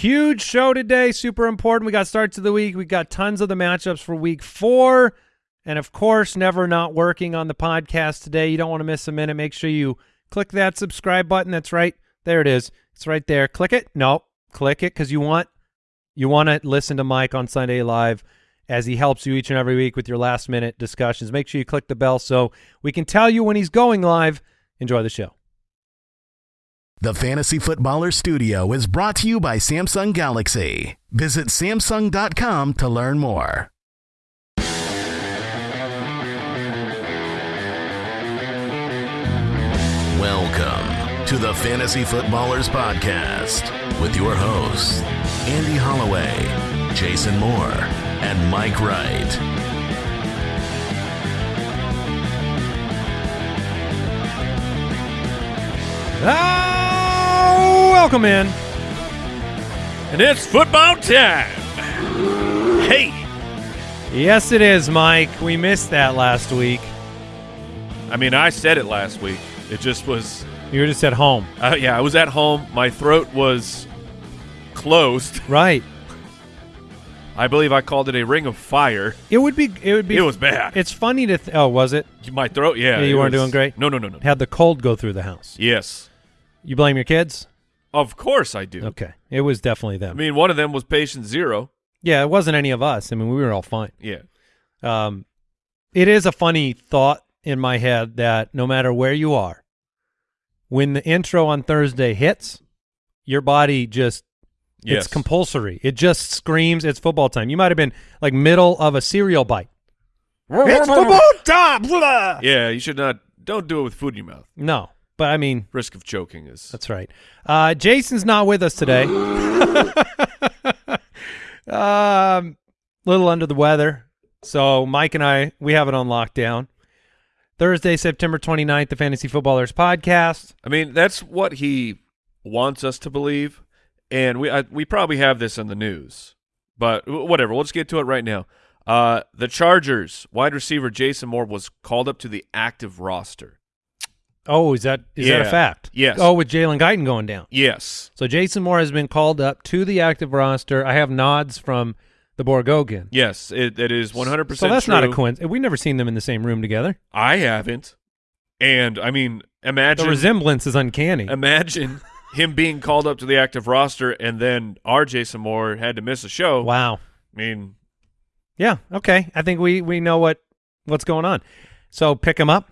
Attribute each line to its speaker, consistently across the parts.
Speaker 1: Huge show today, super important. We got starts of the week. We got tons of the matchups for week four. And of course, never not working on the podcast today. You don't want to miss a minute. Make sure you click that subscribe button. That's right. There it is. It's right there. Click it. No, click it because you want you want to listen to Mike on Sunday Live as he helps you each and every week with your last minute discussions. Make sure you click the bell so we can tell you when he's going live. Enjoy the show.
Speaker 2: The Fantasy Footballer Studio is brought to you by Samsung Galaxy. Visit Samsung.com to learn more. Welcome to the Fantasy Footballers Podcast with your hosts, Andy Holloway, Jason Moore, and Mike Wright.
Speaker 1: Oh, welcome in.
Speaker 3: And it's football time. Hey.
Speaker 1: Yes, it is, Mike. We missed that last week.
Speaker 3: I mean, I said it last week. It just was.
Speaker 1: You were just at home.
Speaker 3: Uh, yeah, I was at home. My throat was closed.
Speaker 1: Right.
Speaker 3: I believe I called it a ring of fire.
Speaker 1: It would be. It would be.
Speaker 3: It was bad.
Speaker 1: It's funny to. Th- oh, was it?
Speaker 3: My throat, yeah.
Speaker 1: Yeah, you weren't
Speaker 3: was-
Speaker 1: doing great?
Speaker 3: No, no, no, no.
Speaker 1: Had the cold go through the house.
Speaker 3: Yes.
Speaker 1: You blame your kids?
Speaker 3: Of course I do.
Speaker 1: Okay. It was definitely them.
Speaker 3: I mean, one of them was patient zero.
Speaker 1: yeah, it wasn't any of us. I mean, we were all fine.
Speaker 3: Yeah.
Speaker 1: Um, it is a funny thought in my head that no matter where you are, when the intro on Thursday hits, your body just
Speaker 3: Yes.
Speaker 1: it's compulsory. It just screams it's football time. You might have been like middle of a cereal bite. it's football time. blah!
Speaker 3: Yeah, you should not. Don't do it with food in your mouth.
Speaker 1: No, but I mean
Speaker 3: Risk of choking is.
Speaker 1: That's right. Uh, Jason's not with us today. um, little under the weather. So Mike and I, we have it on lockdown. Thursday, September 29th, the Fantasy Footballers podcast.
Speaker 3: I mean, that's what he wants us to believe, and we I, we probably have this in the news, but whatever. Let's get to it right now. Uh, the Chargers wide receiver Jason Moore was called up to the active roster.
Speaker 1: Oh, is that is that a fact?
Speaker 3: Yes.
Speaker 1: Oh, with Jalen Guyton going down.
Speaker 3: Yes,
Speaker 1: So Jason Moore has been called up to the active roster. I have nods from the Borgogan.
Speaker 3: yes, it, it is 100%
Speaker 1: So
Speaker 3: percent.
Speaker 1: that's not a coincidence. We've never seen them in the same room together.
Speaker 3: I haven't, and I mean, imagine
Speaker 1: The resemblance is uncanny.
Speaker 3: imagine him being called up to the active roster, and then our Jason Moore had to miss a show.
Speaker 1: wow.
Speaker 3: I mean,
Speaker 1: Yeah. Okay. I think we we know what what's going on. So pick him up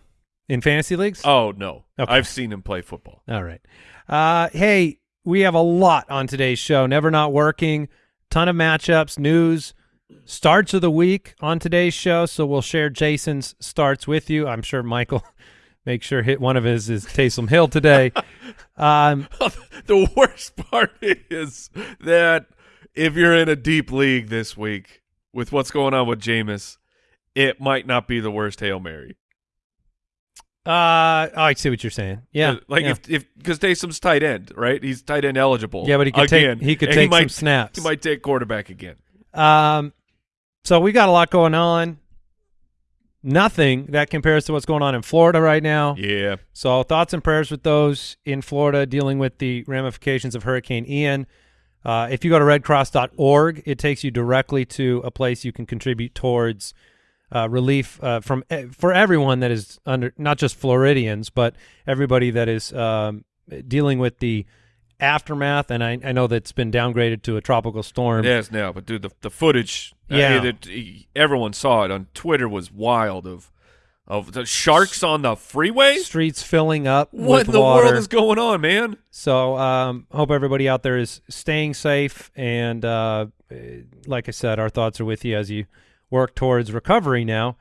Speaker 1: in fantasy leagues.
Speaker 3: oh no,
Speaker 1: Okay.
Speaker 3: I've seen him play football.
Speaker 1: All right. Uh, hey, we have a lot on today's show. Never not working. Ton of matchups, news, starts of the week on today's show. So we'll share Jason's starts with you. I'm sure Michael make sure hit one of his is Taysom Hill today. um,
Speaker 3: the worst part is that if you're in a deep league this week with what's going on with Jameis, it might not be the worst hail mary.
Speaker 1: Uh, I see what you're saying. Yeah.
Speaker 3: Like
Speaker 1: yeah.
Speaker 3: if if because Taysom's tight end, right? He's tight end eligible.
Speaker 1: Yeah, but he could take- he could
Speaker 3: and
Speaker 1: take some
Speaker 3: might,
Speaker 1: snaps.
Speaker 3: He might take quarterback again.
Speaker 1: Um, so we got a lot going on. Nothing that compares to what's going on in Florida right now.
Speaker 3: Yeah,
Speaker 1: So thoughts and prayers with those in Florida dealing with the ramifications of Hurricane Ian. Uh, if you go to redcross.org, it takes you directly to a place you can contribute towards uh, relief uh, from eh, for everyone that is under not just Floridians, but everybody that is um, dealing with the aftermath. And I, I know that's been downgraded to a tropical storm.
Speaker 3: is now. But dude, the the footage, uh,
Speaker 1: Yeah.
Speaker 3: that everyone saw it on Twitter was wild. Of of the sharks on the freeway.
Speaker 1: Streets filling up
Speaker 3: What in the
Speaker 1: water.
Speaker 3: world is going on, man?
Speaker 1: So um, hope everybody out there is staying safe. And uh, eh, like I said, our thoughts are with you as you work towards recovery now.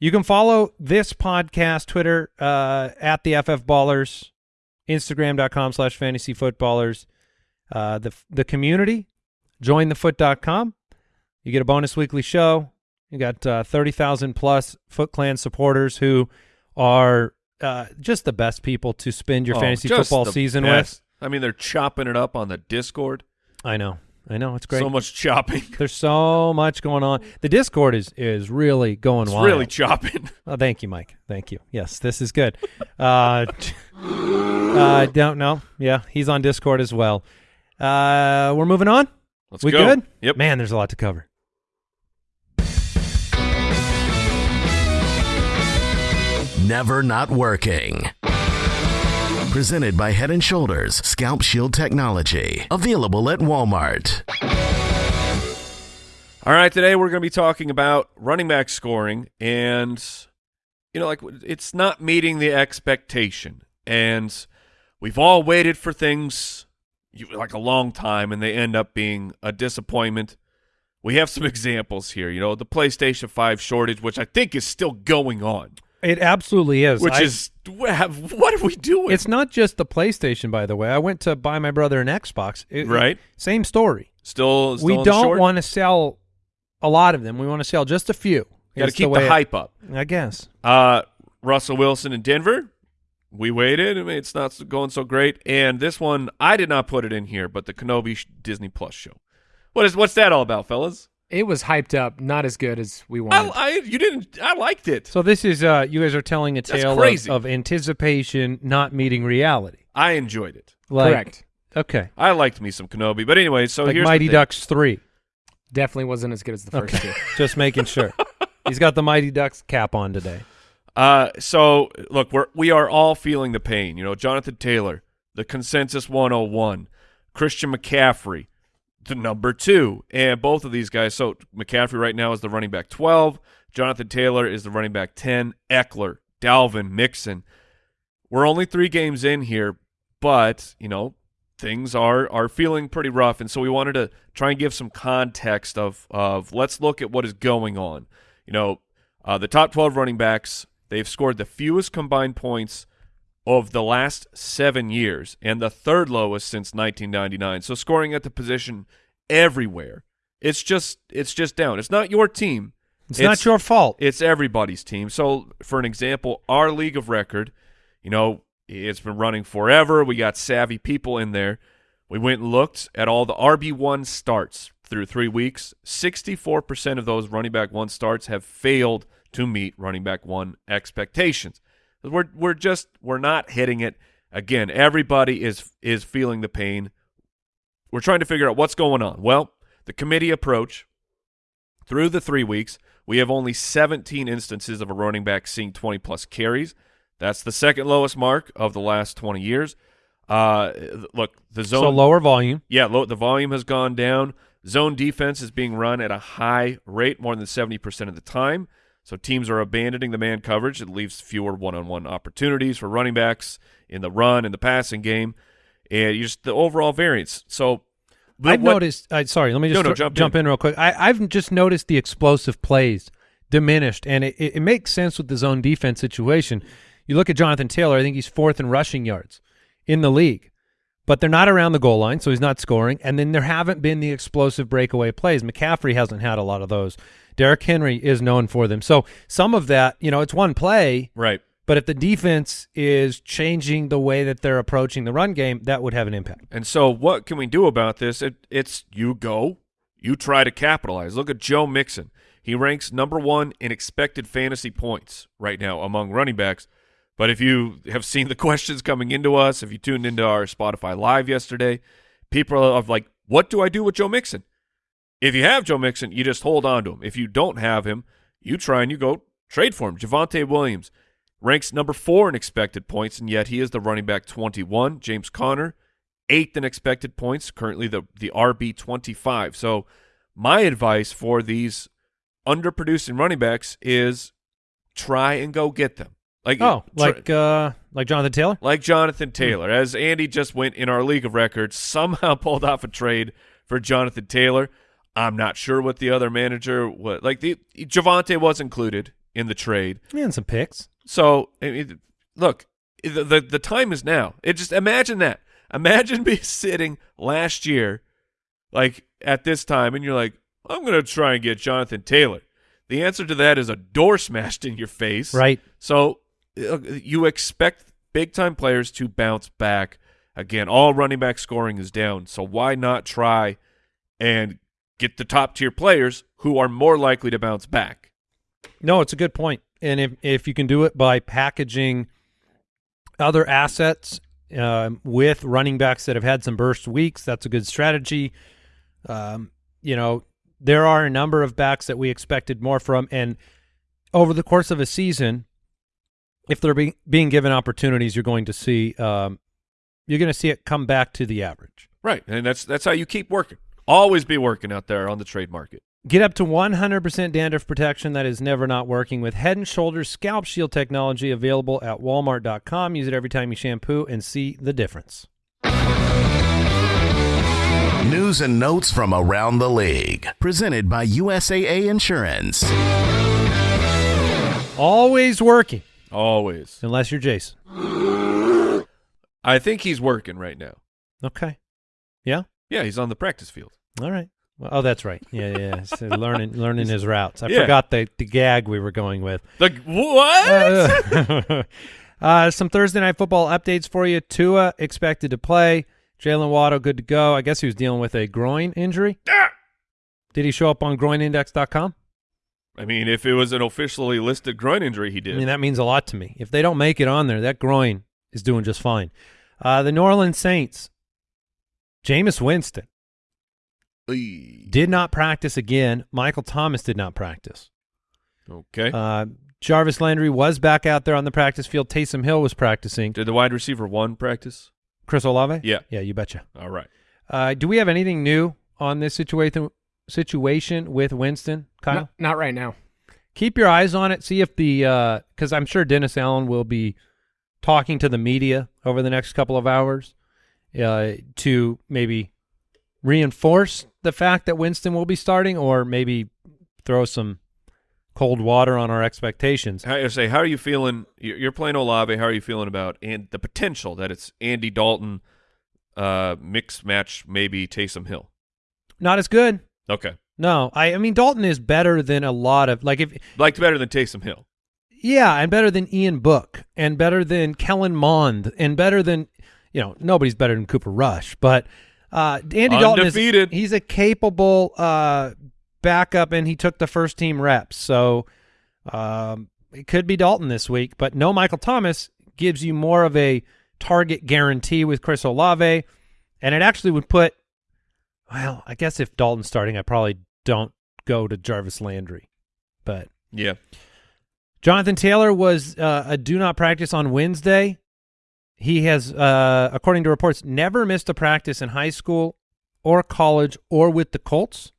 Speaker 1: You can follow this podcast, Twitter, uh, at the FF Ballers, Instagram.com slash fantasy footballers. Uh, the, the community, jointhefoot.com. You get a bonus weekly show. You got uh, 30,000 plus Foot Clan supporters who are uh, just the best people to spend your
Speaker 3: Oh,
Speaker 1: fantasy football season
Speaker 3: best. I mean, they're chopping it up on the Discord.
Speaker 1: I know. I know. It's great.
Speaker 3: So much chopping.
Speaker 1: There's so much going on. The Discord is is really going
Speaker 3: It's
Speaker 1: wild.
Speaker 3: really chopping.
Speaker 1: Oh, thank you, Mike. Thank you. Yes, this is good. Uh, uh, don't know. Yeah, he's on Discord as well. Uh, we're moving on.
Speaker 3: Let's
Speaker 1: we
Speaker 3: go.
Speaker 1: good?
Speaker 3: Yep.
Speaker 1: Man, there's a lot to cover.
Speaker 2: Never Not Working. Presented by Head & Shoulders Scalp Shield Technology. Available at Walmart.
Speaker 3: All right, today we're going to be talking about running back scoring, and you know, like it's not meeting the expectation, and we've all waited for things like a long time, and they end up being a disappointment. We have some examples here. You know, the PlayStation Five shortage, which I think is still going on,
Speaker 1: It absolutely is.
Speaker 3: which
Speaker 1: I-
Speaker 3: is what are we doing?
Speaker 1: It's not just the PlayStation, by the way. I went to buy my brother an Xbox. It-
Speaker 3: Right.
Speaker 1: Same story.
Speaker 3: still, still
Speaker 1: we
Speaker 3: on
Speaker 1: don't want to sell a lot of them. We want to sell just a few.
Speaker 3: Got to keep the,
Speaker 1: it-
Speaker 3: hype up.
Speaker 1: I guess.
Speaker 3: Uh, Russell Wilson in Denver. We waited. I mean, it's not going so great. And this one, I did not put it in here, but the Kenobi Disney Plus show. What is what's that all about, fellas?
Speaker 4: It was hyped up, not as good as we wanted.
Speaker 3: I you didn't. I liked it.
Speaker 1: So this is uh you guys are telling a tale of, of anticipation not meeting reality.
Speaker 3: I enjoyed it.
Speaker 1: Like,
Speaker 4: Correct.
Speaker 1: Okay.
Speaker 3: I liked me some Kenobi. But anyway, so
Speaker 1: like
Speaker 3: here's the
Speaker 1: Mighty
Speaker 3: thing.
Speaker 1: Ducks 3.
Speaker 4: Definitely wasn't as good as the first
Speaker 1: Okay.
Speaker 4: two.
Speaker 1: Just making sure. He's got the Mighty Ducks cap on today.
Speaker 3: Uh, so look, we're we are all feeling the pain. You know, Jonathan Taylor, the consensus 101, Christian McCaffrey, the number two, and both of these guys. So McCaffrey right now is the running back 12. Jonathan Taylor is the running back 10. Ekeler, Dalvin, Mixon. We're only three games in here, but you know things are are feeling pretty rough, and so we wanted to try and give some context of of let's look at what is going on. You know, uh, the top 12 running backs they've scored the fewest combined points of the last seven years, and the third lowest since 1999. So scoring at the position everywhere, it's just it's just down. It's not your team.
Speaker 1: It's, not your fault.
Speaker 3: It's everybody's team. So, for an example, our league of record, you know, it's been running forever. We got savvy people in there. We went and looked at all the RB1 starts through three weeks. 64% of those running back one starts have failed to meet running back one expectations. We're, we're just, we're not hitting it. Again, everybody is, is feeling the pain. We're trying to figure out what's going on. Well, the committee approach through the three weeks, we have only 17 instances of a running back seeing 20 plus carries. That's the second lowest mark of the last 20 years. Uh, look, the zone.
Speaker 1: so lower volume.
Speaker 3: Yeah, low, the volume has gone down. Zone defense is being run at a high rate, more than 70% of the time. So teams are abandoning the man coverage. It leaves fewer one-on-one opportunities for running backs in the run and the passing game, and just the overall variance. So
Speaker 1: I've
Speaker 3: what-
Speaker 1: noticed. Uh, sorry, let me just
Speaker 3: No, no,
Speaker 1: throw-
Speaker 3: jump
Speaker 1: in. real quick. I, I've just noticed the explosive plays diminished, and it, it, it makes sense with the zone defense situation. You look at Jonathan Taylor. I think he's fourth in rushing yards in the league, but they're not around the goal line, so he's not scoring. And then there haven't been the explosive breakaway plays. McCaffrey hasn't had a lot of those. Derrick Henry is known for them. So some of that, you know, it's one play,
Speaker 3: right.
Speaker 1: but if the defense is changing the way that they're approaching the run game, that would have an impact.
Speaker 3: And so, what can we do about this? It, it's you go, you try to capitalize. Look at Joe Mixon. He ranks number one in expected fantasy points right now among running backs. But if you have seen the questions coming into us, if you tuned into our Spotify Live yesterday, people are like, what do I do with Joe Mixon? If you have Joe Mixon, you just hold on to him. If you don't have him, you try and you go trade for him. Javonte Williams ranks number four in expected points, and yet he is the running back 21. James Conner, eighth in expected points, currently the, the RB 25. So my advice for these underproducing running backs is try and go get them. Like
Speaker 1: Oh, like uh, like Jonathan Taylor.
Speaker 3: like Jonathan Taylor, as Andy just went in our league of records, somehow pulled off a trade for Jonathan Taylor. I'm not sure what the other manager was like the Javonte was included in the trade.
Speaker 1: And some picks.
Speaker 3: So I mean, look, the, the the time is now. It just imagine that. Imagine me sitting last year, like at this time, and you're like, I'm gonna try and get Jonathan Taylor. The answer to that is a door smashed in your face.
Speaker 1: Right.
Speaker 3: So you expect big time players to bounce back. Again, all running back scoring is down. So why not try and get the top tier players who are more likely to bounce back?
Speaker 1: No, it's a good point. And if if you can do it by packaging other assets um, with running backs that have had some burst weeks. That's a good strategy. Um, you know, there are a number of backs that we expected more from, and over the course of a season, if they're being being given opportunities, you're going to see um, you're going to see it come back to the average.
Speaker 3: Right, and that's that's how you keep working. Always be working out there on the trade market.
Speaker 1: Get up to 100% dandruff protection that is never not working with Head & Shoulders Scalp Shield technology available at walmart.com. Use it every time you shampoo and see the difference.
Speaker 2: News and notes from around the league. Presented by USAA Insurance.
Speaker 1: Always working,
Speaker 3: Always.
Speaker 1: unless you're Jason.
Speaker 3: I think he's working right now.
Speaker 1: Okay. Yeah?
Speaker 3: Yeah, he's on the practice field.
Speaker 1: All right. Well, oh, that's right. Yeah, yeah. So learning learning his routes. I
Speaker 3: Yeah.
Speaker 1: forgot the, the gag we were going with.
Speaker 3: The what?
Speaker 1: Uh, uh, some Thursday night football updates for you. Tua expected to play. Jaylen Waddle good to go. I guess he was dealing with a groin injury. Did he show up on groinindex.com?
Speaker 3: I mean, if it was an officially listed groin injury, he did.
Speaker 1: I mean, that means a lot to me. If they don't make it on there, that groin is doing just fine. Uh, the New Orleans Saints, Jameis Winston
Speaker 3: Eey.
Speaker 1: did not practice again. Michael Thomas did not practice.
Speaker 3: Okay.
Speaker 1: Uh, Jarvis Landry was back out there on the practice field. Taysom Hill was practicing.
Speaker 3: did the wide receiver one practice?
Speaker 1: Chris Olave?
Speaker 3: Yeah.
Speaker 1: Yeah, you betcha.
Speaker 3: All right.
Speaker 1: Uh, do we have anything new on this situation situation with Winston, Kyle?
Speaker 4: Not, not right now.
Speaker 1: Keep your eyes on it. See if the because I'm sure Dennis Allen will be talking to the media over the next couple of hours uh, to maybe reinforce the fact that Winston will be starting, or maybe throw some cold water on our expectations.
Speaker 3: I say, how are you feeling? You're you're playing Olave. How are you feeling about and the potential that it's Andy Dalton, uh, mix match maybe Taysom Hill?
Speaker 1: Not as good.
Speaker 3: Okay,
Speaker 1: No, I, I mean Dalton is better than a lot of like if
Speaker 3: liked better than Taysom Hill.
Speaker 1: Yeah, and better than Ian Book, and better than Kellen Mond, and better than you know nobody's better than Cooper Rush, but uh, Andy Dalton is he's a capable uh, backup, and he took the first team reps, so um, it could be Dalton this week, but no Michael Thomas gives you more of a target guarantee with Chris Olave, and it actually would put well, I guess if Dalton's starting, I probably don't go to Jarvis Landry, but.
Speaker 3: Yeah.
Speaker 1: Jonathan Taylor was uh, a do not practice on Wednesday. He has, uh, according to reports, never missed a practice in high school or college or with the Colts.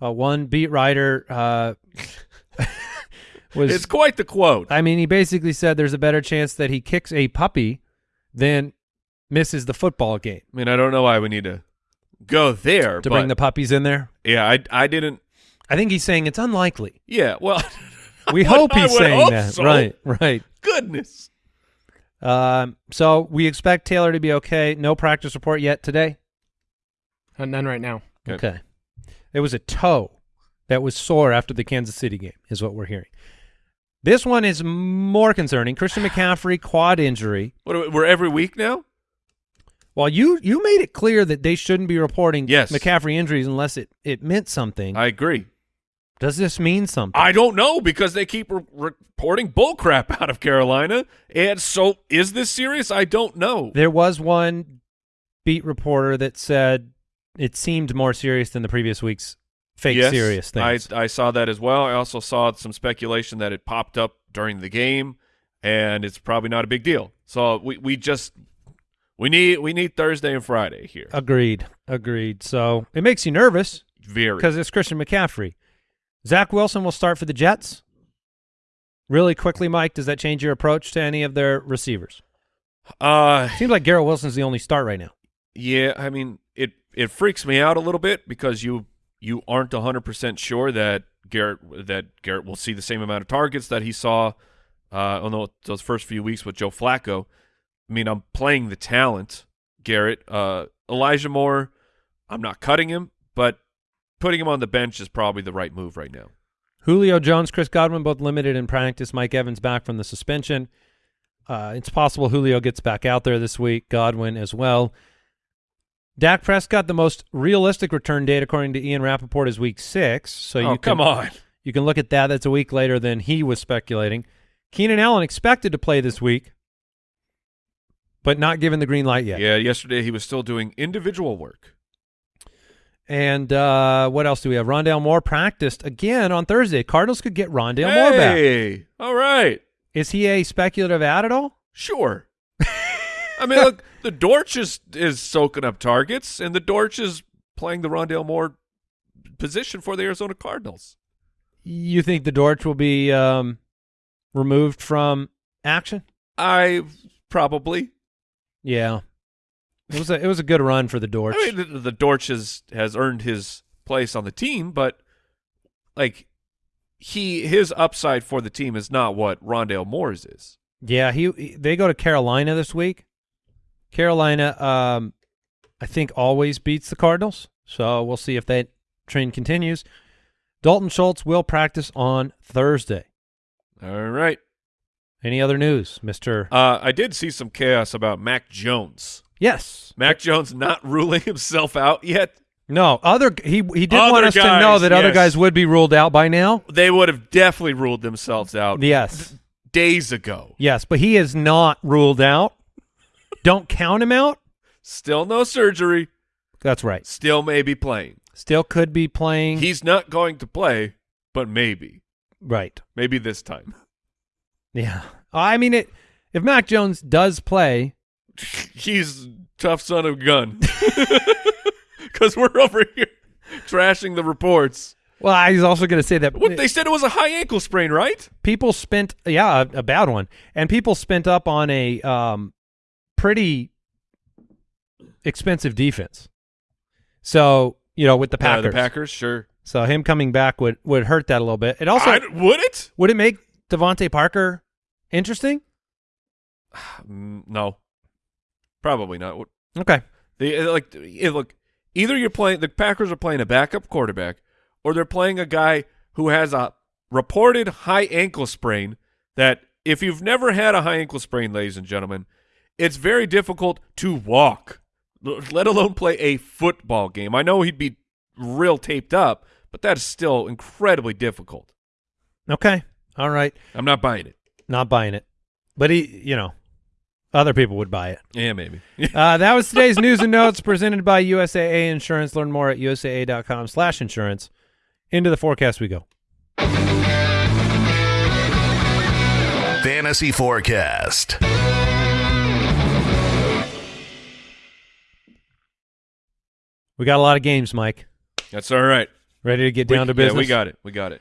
Speaker 1: Uh, one beat writer uh, was.
Speaker 3: It's quite the quote.
Speaker 1: I mean, he basically said there's a better chance that he kicks a puppy than misses the football game.
Speaker 3: I mean, I don't know why we need to go there.
Speaker 1: To bring the puppies in there,
Speaker 3: yeah, I I didn't.
Speaker 1: I think he's saying it's unlikely.
Speaker 3: Yeah, well,
Speaker 1: We hope he's saying that.
Speaker 3: so.
Speaker 1: Right, right.
Speaker 3: Goodness.
Speaker 1: Um, so we expect Taylor to be okay. No practice report yet today.
Speaker 4: Uh, none right now.
Speaker 3: Okay.
Speaker 1: Okay. It was a toe that was sore after the Kansas City game, is what we're hearing. This one is more concerning. Christian McCaffrey quad injury.
Speaker 3: What? are we- We're every week now.
Speaker 1: Well, you you made it clear that they shouldn't be reporting
Speaker 3: Yes.
Speaker 1: McCaffrey injuries unless it, it meant something.
Speaker 3: I agree.
Speaker 1: Does this mean something?
Speaker 3: I don't know because they keep re- reporting bullcrap out of Carolina, and so is this serious? I don't know.
Speaker 1: there was one beat reporter that said it seemed more serious than the previous week's fake
Speaker 3: yes,
Speaker 1: serious things.
Speaker 3: I I saw that as well. I also saw some speculation that it popped up during the game, and it's probably not a big deal. So we we just we need we need Thursday and Friday here.
Speaker 1: Agreed. Agreed. So it makes you nervous
Speaker 3: Very.
Speaker 1: because it's Christian McCaffrey. Zach Wilson will start for the Jets. Really quickly, Mike, does that change your approach to any of their receivers?
Speaker 3: Uh,
Speaker 1: Seems like Garrett Wilson's the only start right now.
Speaker 3: yeah. I mean, it it freaks me out a little bit because you you aren't hundred percent sure that Garrett that Garrett will see the same amount of targets that he saw uh, on those first few weeks with Joe Flacco. I mean, I'm playing the talent, Garrett. Uh, Elijah Moore, I'm not cutting him, but putting him on the bench is probably the right move right now.
Speaker 1: Julio Jones, Chris Godwin, both limited in practice. Mike Evans back from the suspension. Uh, it's possible Julio gets back out there this week. Godwin as well. Dak Prescott, the most realistic return date according to Ian Rapoport is week six. So
Speaker 3: oh,
Speaker 1: you can,
Speaker 3: come on.
Speaker 1: You can look at that. That's a week later than he was speculating. Keenan Allen expected to play this week. but not given the green light yet.
Speaker 3: Yeah, yesterday he was still doing individual work.
Speaker 1: And uh, what else do we have? Rondale Moore practiced again on Thursday. Cardinals could get Rondale Moore back.
Speaker 3: Hey, all right,
Speaker 1: Is he a speculative ad at all?
Speaker 3: sure. I mean, look, the Dortch is is soaking up targets, and the Dortch is playing the Rondale Moore position for the Arizona Cardinals.
Speaker 1: You think the Dortch will be um, removed from action?
Speaker 3: I probably.
Speaker 1: Yeah. It was a it was a good run for the Dortch.
Speaker 3: I mean, the, the Dortch has, has earned his place on the team, but like he his upside for the team is not what Rondale Moore's is.
Speaker 1: yeah, he, he- they go to Carolina this week. Carolina, um, I think always beats the Cardinals, so we'll see if that trend continues. Dalton Schultz will practice on Thursday.
Speaker 3: All right.
Speaker 1: Any other news, Mister?
Speaker 3: Uh, I did see some chaos about Mac Jones.
Speaker 1: Yes.
Speaker 3: Mac Jones not ruling himself out yet.
Speaker 1: No. Other he he did
Speaker 3: Other
Speaker 1: want us to know
Speaker 3: guys,
Speaker 1: that other guys would be ruled out by now.
Speaker 3: They would have definitely ruled themselves out
Speaker 1: Yes.
Speaker 3: days ago.
Speaker 1: Yes, but he is not ruled out. Don't count him out.
Speaker 3: Still no surgery.
Speaker 1: That's right.
Speaker 3: Still may be playing.
Speaker 1: Still could be playing.
Speaker 3: He's not going to play, but maybe.
Speaker 1: right.
Speaker 3: Maybe this time.
Speaker 1: Yeah. I mean it if Mac Jones does play,
Speaker 3: He's tough son of a gun. Because we're over here trashing the reports.
Speaker 1: well, I was also going to say that
Speaker 3: What they said it was a high ankle sprain, right?
Speaker 1: people spent yeah, a, a bad one. And people spent up on a um pretty expensive defense. So, you know, with the
Speaker 3: Uh,
Speaker 1: Packers.
Speaker 3: the Packers, sure.
Speaker 1: So him coming back would would hurt that a little bit. It also
Speaker 3: I- would it?
Speaker 1: would it make DeVante Parker interesting?
Speaker 3: No, probably not.
Speaker 1: Okay.
Speaker 3: They uh, like look. Either you're playing the Packers are playing a backup quarterback, or they're playing a guy who has a reported high ankle sprain. That if you've never had a high ankle sprain, ladies and gentlemen, it's very difficult to walk, let alone play a football game. I know he'd be real taped up, but that is still incredibly difficult.
Speaker 1: Okay. All right.
Speaker 3: I'm not buying it.
Speaker 1: Not buying it. But he, you know, other people would buy it.
Speaker 3: Yeah, maybe.
Speaker 1: Uh, that was today's news and notes presented by USAA Insurance. Learn more at usaa.com slash insurance. Into the forecast we go.
Speaker 2: Fantasy Forecast.
Speaker 1: We got a lot of games, Mike.
Speaker 3: That's all right.
Speaker 1: Ready to get down
Speaker 3: we,
Speaker 1: to business?
Speaker 3: Yeah, we got it. We got it.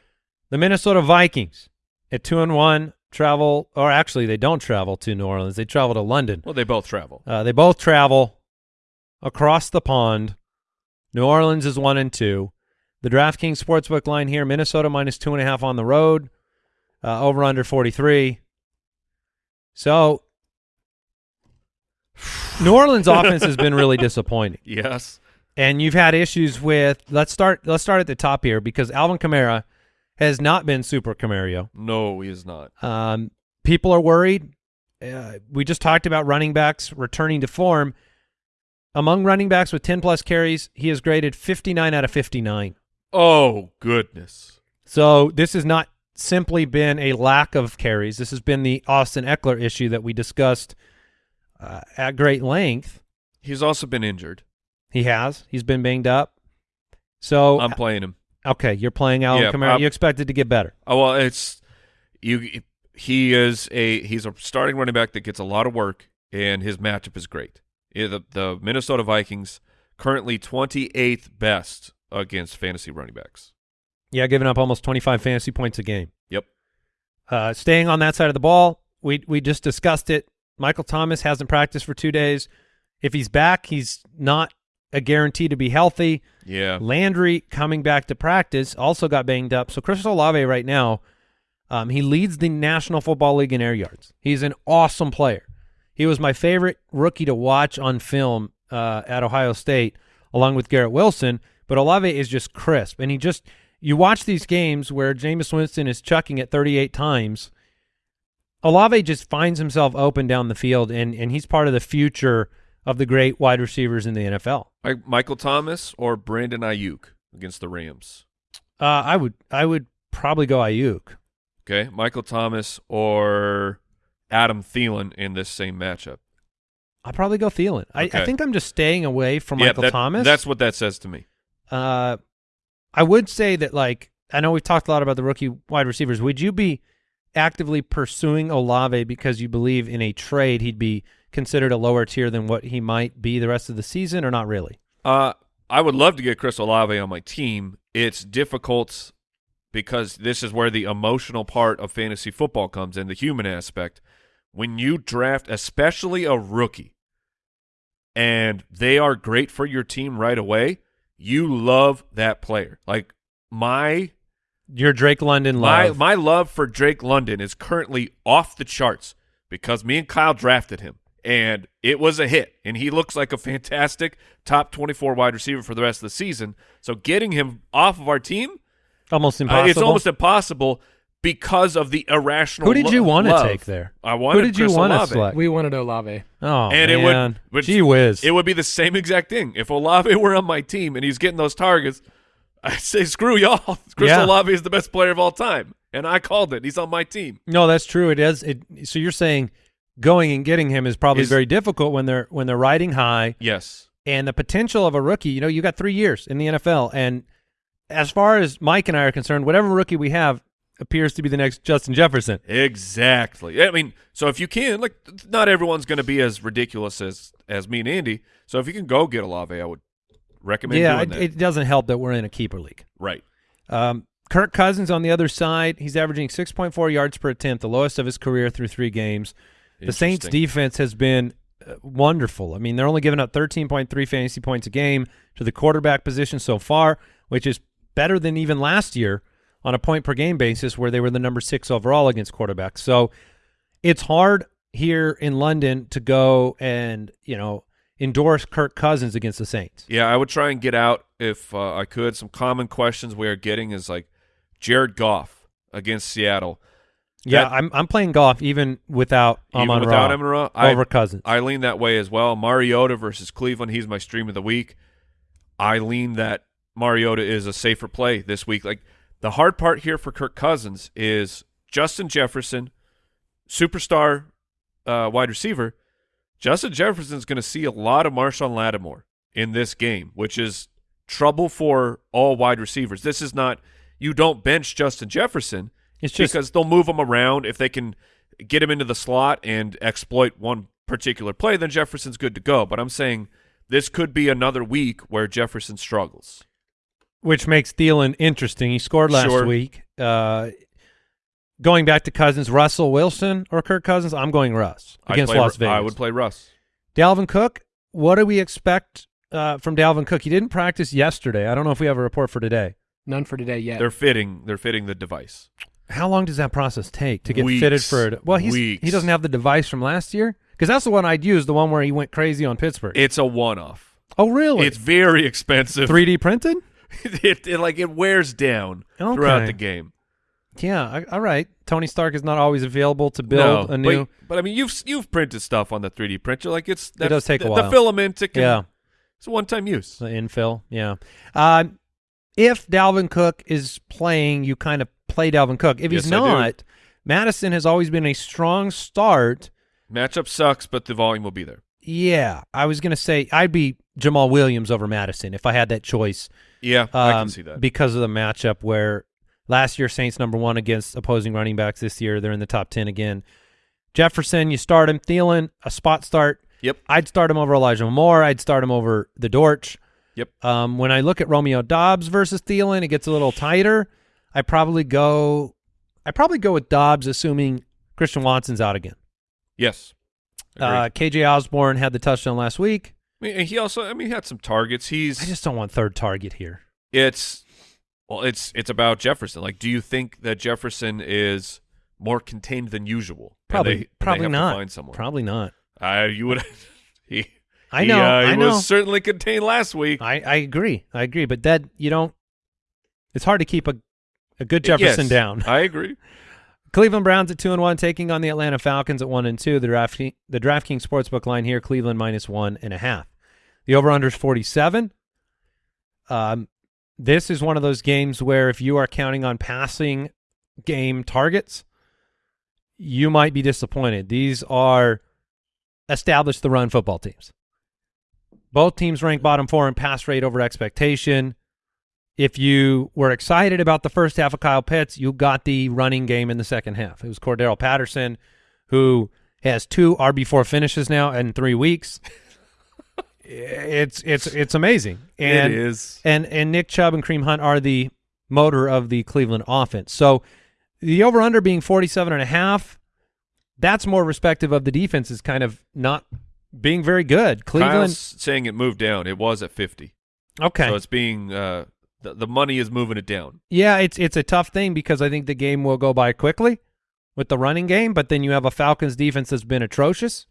Speaker 1: The Minnesota Vikings at two and one travel, or actually they don't travel to New Orleans. They travel to London.
Speaker 3: Well, they both travel.
Speaker 1: Uh, they both travel across the pond. New Orleans is one and two. The DraftKings Sportsbook line here: Minnesota minus two and a half on the road, uh, over under forty three. So, New Orleans offense has been really disappointing,
Speaker 3: Yes.
Speaker 1: and you've had issues with. Let's start. Let's start at the top here because Alvin Kamara has not been super Camario.
Speaker 3: No, he is not.
Speaker 1: Um, people are worried. Uh, we just talked about running backs returning to form. Among running backs with 10 plus carries, he is graded 59 out of 59.
Speaker 3: Oh goodness.
Speaker 1: So this has not simply been a lack of carries. This has been the Austin Ekeler issue that we discussed uh, at great length.
Speaker 3: He's also been injured.
Speaker 1: He has. He's been banged up. So
Speaker 3: I'm playing him.
Speaker 1: Okay, you're playing Alvin
Speaker 3: Yeah,
Speaker 1: Kamara.
Speaker 3: I'm-
Speaker 1: you expect it to get better.
Speaker 3: Oh well, it's you. He is a he's a starting running back that gets a lot of work, and his matchup is great. The the Minnesota Vikings currently 28th best against fantasy running backs.
Speaker 1: Yeah, giving up almost 25 fantasy points a game.
Speaker 3: Yep.
Speaker 1: Uh, staying on that side of the ball, we we just discussed it. Michael Thomas hasn't practiced for two days. If he's back, he's not a guarantee to be healthy.
Speaker 3: Yeah.
Speaker 1: Landry coming back to practice also got banged up. So Chris Olave right now, um, he leads the National Football League in air yards. He's an awesome player. He was my favorite rookie to watch on film uh, at Ohio State, along with Garrett Wilson. But Olave is just crisp, and he just you watch these games where Jameis Winston is chucking it 38 times. Olave just finds himself open down the field, and and he's part of the future of the great wide receivers in the NFL.
Speaker 3: Like Michael Thomas or Brandon Aiyuk against the Rams.
Speaker 1: Uh, I would I would probably go Aiyuk.
Speaker 3: Okay, Michael Thomas or Adam Thielen in this same matchup.
Speaker 1: I'll probably go Thielen. I, I think I'm just staying away from
Speaker 3: yeah,
Speaker 1: Michael
Speaker 3: that-
Speaker 1: Thomas.
Speaker 3: That's what that says to me.
Speaker 1: Uh, I would say that like I know we've talked a lot about the rookie wide receivers. Would you be actively pursuing Olave because you believe in a trade he'd be considered a lower tier than what he might be the rest of the season, or not really?
Speaker 3: Uh, I would love to get Chris Olave on my team. It's difficult because this is where the emotional part of fantasy football comes in, the human aspect. When you draft, especially a rookie, and they are great for your team right away, you love that player. Like my
Speaker 1: Your Drake London
Speaker 3: my
Speaker 1: love.
Speaker 3: my my love for Drake London is currently off the charts because me and Kyle drafted him and it was a hit and he looks like a fantastic top 24 wide receiver for the rest of the season. So getting him off of our team,
Speaker 1: almost
Speaker 3: uh,
Speaker 1: impossible.
Speaker 3: it's almost impossible because of the irrational
Speaker 1: Who did you want to take there?
Speaker 3: I wanted
Speaker 1: Who did you
Speaker 3: Chris
Speaker 1: want to
Speaker 3: Olave.
Speaker 1: select?
Speaker 4: We wanted Olave.
Speaker 1: oh
Speaker 3: And it would-
Speaker 1: man,
Speaker 3: which-
Speaker 1: gee whiz!
Speaker 3: It would be the same exact thing. If Olave were on my team and he's getting those targets, I'd say screw y'all. Chris
Speaker 1: Yeah.
Speaker 3: Olave is the best player of all time. And I called it. He's on my team.
Speaker 1: no, that's true. It is. It, so you're saying going and getting him is probably
Speaker 3: Is-
Speaker 1: very difficult when they're when they're riding high.
Speaker 3: Yes.
Speaker 1: and the potential of a rookie. You know, you got three years in the NFL, and as far as Mike and I are concerned, whatever rookie we have appears to be the next Justin Jefferson.
Speaker 3: Exactly. I mean, so if you can, like, not everyone's going to be as ridiculous as as me and Andy. So if you can go get Olave, I would recommend
Speaker 1: yeah,
Speaker 3: doing
Speaker 1: it,
Speaker 3: that.
Speaker 1: it doesn't help that we're in a keeper league.
Speaker 3: right.
Speaker 1: Um, Kirk Cousins on the other side, he's averaging 6.4 yards per attempt, the lowest of his career through three games. The Saints defense has been uh, wonderful. I mean, they're only giving up 13.3 fantasy points a game to the quarterback position so far, which is better than even last year on a point per game basis where they were the number 6 overall against quarterbacks. So, it's hard here in London to go and, you know, endorse Kirk Cousins against the Saints.
Speaker 3: Yeah, I would try and get out if uh, I could. Some common questions we are getting is like Jared Goff against Seattle.
Speaker 1: Yeah,
Speaker 3: That-
Speaker 1: I'm I'm playing Goff even without
Speaker 3: Even
Speaker 1: Amon
Speaker 3: without
Speaker 1: Ra
Speaker 3: Amon-Ra, I-
Speaker 1: over Cousins.
Speaker 3: I lean that way as well. Mariota versus Cleveland. He's my stream of the week. I lean that Mariota is a safer play this week. Like the hard part here for Kirk Cousins is Justin Jefferson, superstar uh, wide receiver. Justin Jefferson's going to see a lot of Marshon Lattimore in this game, which is trouble for all wide receivers. This is not you don't bench Justin Jefferson
Speaker 1: it's just
Speaker 3: because they'll move him around if they can get him into the slot and exploit one particular play. Then Jefferson's good to go. But I'm saying this could be another week where Jefferson struggles.
Speaker 1: which makes Thielen interesting. He scored last
Speaker 3: Sure.
Speaker 1: week. Uh, going back to Cousins, Russell Wilson or Kirk Cousins, I'm going Russ against
Speaker 3: play,
Speaker 1: Las Vegas.
Speaker 3: I would play Russ.
Speaker 1: Dalvin Cook. What do we expect uh, from Dalvin Cook? He didn't practice yesterday. I don't know if we have a report for today.
Speaker 4: None for today yet.
Speaker 3: They're fitting. They're fitting the device.
Speaker 1: How long does that process take to get
Speaker 3: Weeks.
Speaker 1: fitted for it? Well, he's,
Speaker 3: Weeks.
Speaker 1: he doesn't have the device from last year because that's the one I'd use, the one where he went crazy on Pittsburgh.
Speaker 3: It's a one-off.
Speaker 1: oh, really?
Speaker 3: It's very expensive.
Speaker 1: 3D printed?
Speaker 3: it, it like it wears down throughout the game.
Speaker 1: Yeah. I, all right. Tony Stark is not always available to build
Speaker 3: no,
Speaker 1: a new.
Speaker 3: But, but I mean, you've you've printed stuff on the 3D printer. Like it's that,
Speaker 1: does take a
Speaker 3: the,
Speaker 1: while.
Speaker 3: The filament. It can,
Speaker 1: Yeah.
Speaker 3: It's a one-time use.
Speaker 1: The infill, yeah. Um, if Dalvin Cook is playing, you kind of play Dalvin Cook. If he's
Speaker 3: Yes, I do.
Speaker 1: not, Mattison has always been a strong start.
Speaker 3: Matchup sucks, but the volume will be there.
Speaker 1: Yeah, I was going to say I'd be Jamaal Williams over Mattison if I had that choice.
Speaker 3: Yeah, I
Speaker 1: um,
Speaker 3: can see that.
Speaker 1: because of the matchup where last year Saints number one against opposing running backs. This year they're in the top ten again. Jefferson, you start him. Thielen, a spot start.
Speaker 3: Yep.
Speaker 1: I'd start him over Elijah Moore. I'd start him over the Dortch.
Speaker 3: Yep.
Speaker 1: Um, when I look at Romeo Doubs versus Thielen, it gets a little tighter. I probably go. I probably go with Doubs, assuming Christian Watson's out again.
Speaker 3: Yes.
Speaker 1: Uh, KJ Osborn had the touchdown last week.
Speaker 3: I mean, he also, I mean, he had some targets. He's,
Speaker 1: I just don't want third target here.
Speaker 3: it's, well, it's it's about Jefferson. Like, do you think that Jefferson is more contained than usual?
Speaker 1: Probably,
Speaker 3: they-
Speaker 1: probably not.
Speaker 3: find someone.
Speaker 1: Probably not.
Speaker 3: Uh, you would. he.
Speaker 1: I
Speaker 3: he,
Speaker 1: know.
Speaker 3: uh, he
Speaker 1: I know.
Speaker 3: was certainly contained last week.
Speaker 1: I, I agree. I agree. But that you don't. It's hard to keep a a good Jefferson
Speaker 3: Yes,
Speaker 1: down.
Speaker 3: I agree.
Speaker 1: Cleveland Browns at two and one, taking on the Atlanta Falcons at one and two. The draft the DraftKings sportsbook line here: Cleveland minus one and a half. The over under is forty seven. Um, this is one of those games where if you are counting on passing game targets, you might be disappointed. These are established the run football teams. Both teams rank bottom four in pass rate over expectation. If you were excited about the first half of Kyle Pitts, you got the running game in the second half. It was Cordarrelle Patterson, who has two RB4 finishes now in three weeks. it's it's it's amazing. And,
Speaker 3: it is.
Speaker 1: And and Nick Chubb and Kareem Hunt are the motor of the Cleveland offense. So the over under being 47 and a half, that's more respective of the defense is kind of not being very good. Cleveland
Speaker 3: Kyle's saying it moved down. It was at 50.
Speaker 1: Okay.
Speaker 3: So it's being uh, the, the money is moving it down.
Speaker 1: Yeah, it's it's a tough thing because I think the game will go by quickly with the running game, but then you have a Falcons defense that's been atrocious,